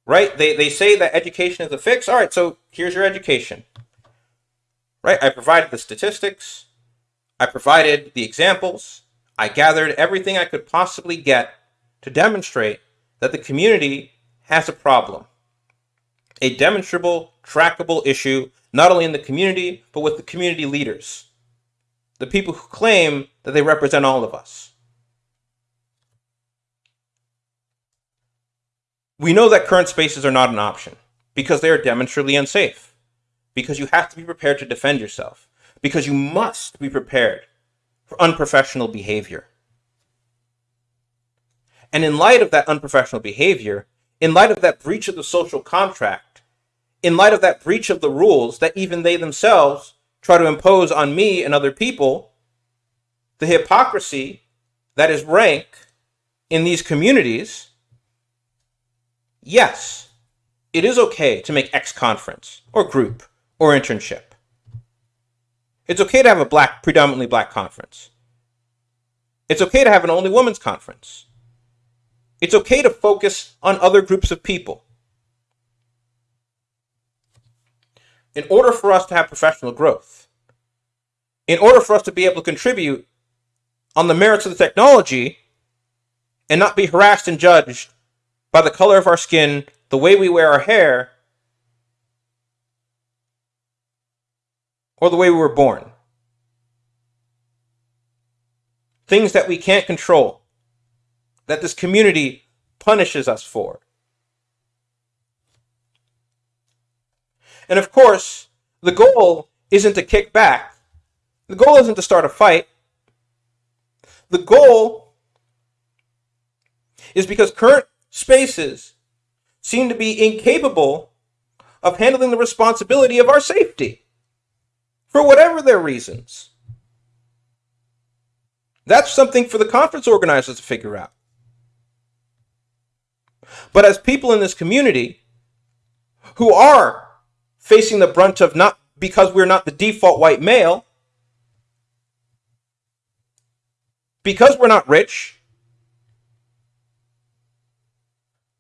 Right? They, they say that education is a fix. All right, so here's your education. Right? I provided the statistics, I provided the examples, I gathered everything I could possibly get to demonstrate that the community has a problem. A demonstrable, trackable issue, not only in the community, but with the community leaders. The people who claim that they represent all of us. We know that current spaces are not an option because they are demonstrably unsafe. Because you have to be prepared to defend yourself. Because you must be prepared for unprofessional behavior. And in light of that unprofessional behavior, in light of that breach of the social contract, in light of that breach of the rules that even they themselves try to impose on me and other people, the hypocrisy that is rank in these communities, yes, it is okay to make X conference or group or internship. It's okay to have a black, predominantly black conference. It's okay to have an only women's conference. It's okay to focus on other groups of people. In order for us to have professional growth, in order for us to be able to contribute on the merits of the technology and not be harassed and judged by the color of our skin, the way we wear our hair, or the way we were born. Things that we can't control, that this community punishes us for. And of course, the goal isn't to kick back. The goal isn't to start a fight. The goal is because current spaces seem to be incapable of handling the responsibility of our safety for whatever their reasons. That's something for the conference organizers to figure out. But as people in this community who are facing the brunt of not because we're not the default white male, because we're not rich,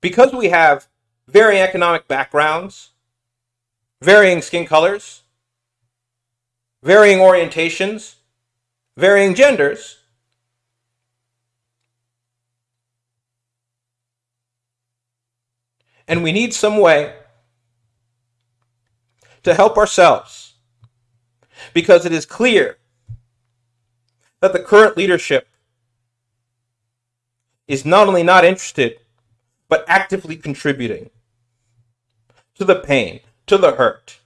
because we have varying economic backgrounds, varying skin colors, varying orientations, varying genders. And we need some way to help ourselves because it is clear that the current leadership is not only not interested, but actively contributing to the pain, to the hurt.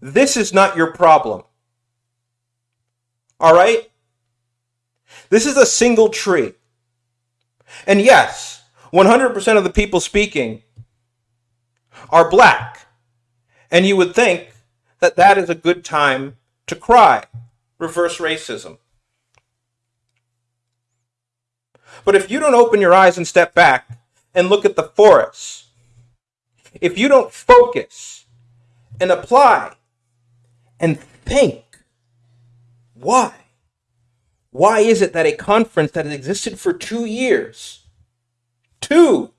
This is not your problem. All right? This is a single tree. And yes, 100% of the people speaking are black. And you would think that that is a good time to cry. Reverse racism. But if you don't open your eyes and step back and look at the forests, if you don't focus and apply and think why? Why is it that a conference that has existed for two years, two,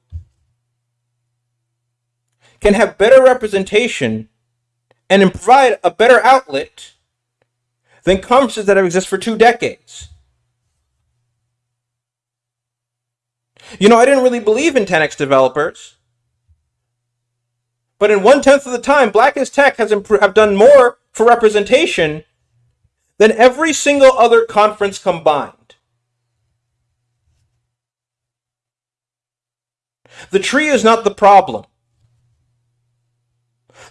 can have better representation and provide a better outlet than conferences that have existed for two decades? You know, I didn't really believe in 10x developers. But in one tenth of the time, Black is Tech has have done more for representation than every single other conference combined. The tree is not the problem.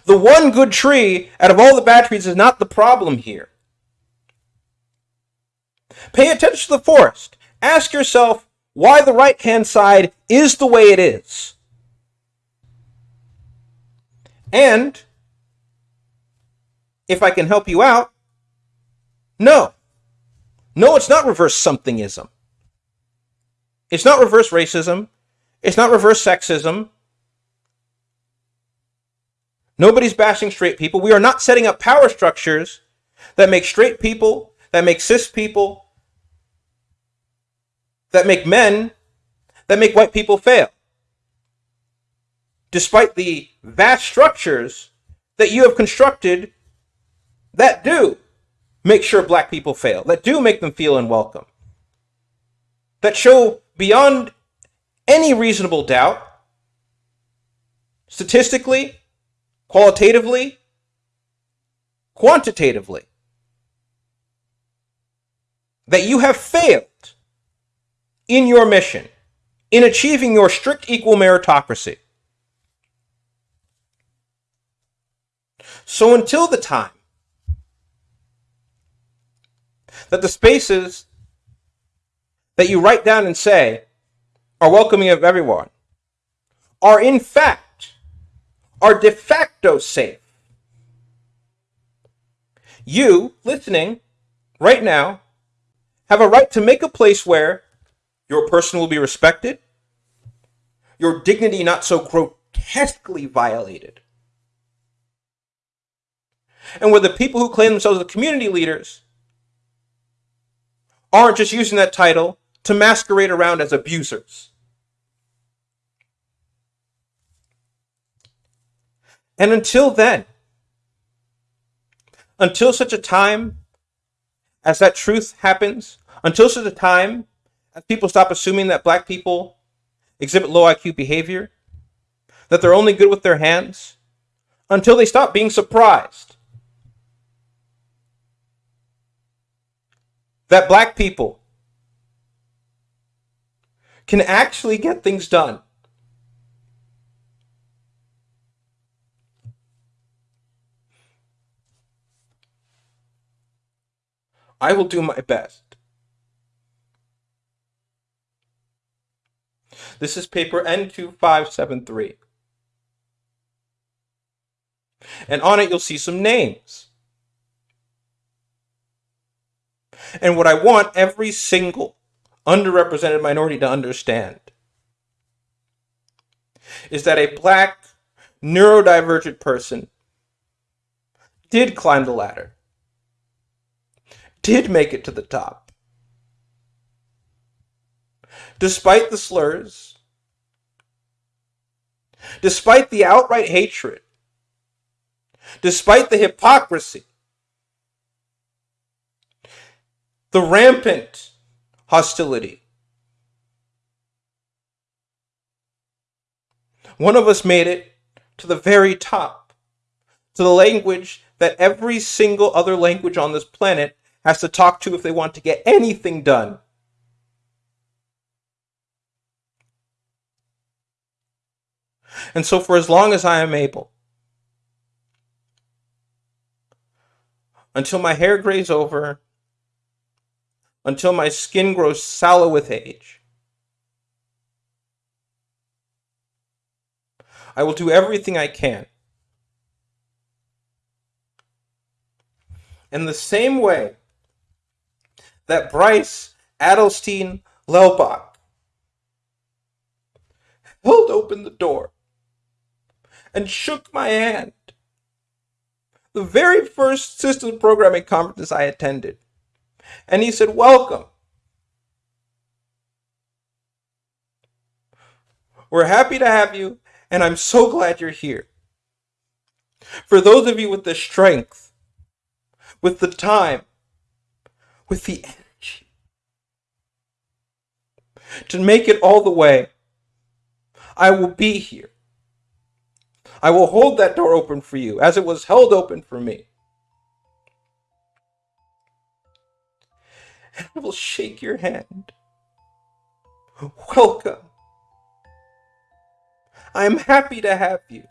The one good tree out of all the bad trees is not the problem here. Pay attention to the forest. Ask yourself why the right hand side is the way it is. And if I can help you out. No. No, it's not reverse somethingism. It's not reverse racism. It's not reverse sexism. Nobody's bashing straight people. We are not setting up power structures that make straight people, that make cis people, that make men, that make white people fail. Despite the vast structures that you have constructed that do make sure black people fail, that do make them feel unwelcome, that show beyond any reasonable doubt, statistically, qualitatively, quantitatively, that you have failed in your mission, in achieving your strict equal meritocracy. So until the time that the spaces that you write down and say are welcoming of everyone are in fact, are de facto safe. You, listening right now, have a right to make a place where your person will be respected, your dignity not so grotesquely violated, and where the people who claim themselves as community leaders aren't just using that title to masquerade around as abusers. And until then, until such a time as that truth happens, until such a time as people stop assuming that black people exhibit low IQ behavior, that they're only good with their hands, until they stop being surprised that black people can actually get things done. I will do my best. This is paper N2573. And on it, you'll see some names. And what I want every single underrepresented minority to understand is that a black neurodivergent person did climb the ladder, did make it to the top. Despite the slurs, despite the outright hatred, despite the hypocrisy, the rampant hostility. One of us made it to the very top, to the language that every single other language on this planet has to talk to if they want to get anything done. And so, for as long as I am able, until my hair grays over, until my skin grows sallow with age. I will do everything I can. In the same way that Bryce Adelstein Lelbach held open the door and shook my hand. The very first systems programming conference I attended. And he said, Welcome. We're happy to have you, and I'm so glad you're here. For those of you with the strength, with the time, with the energy to make it all the way, I will be here. I will hold that door open for you as it was held open for me. And will shake your hand. Welcome. I am happy to have you.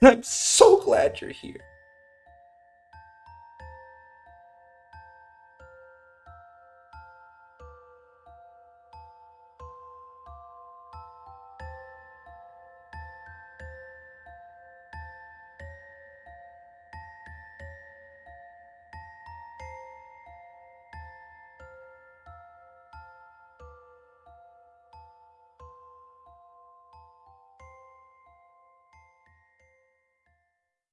And I'm so glad you're here.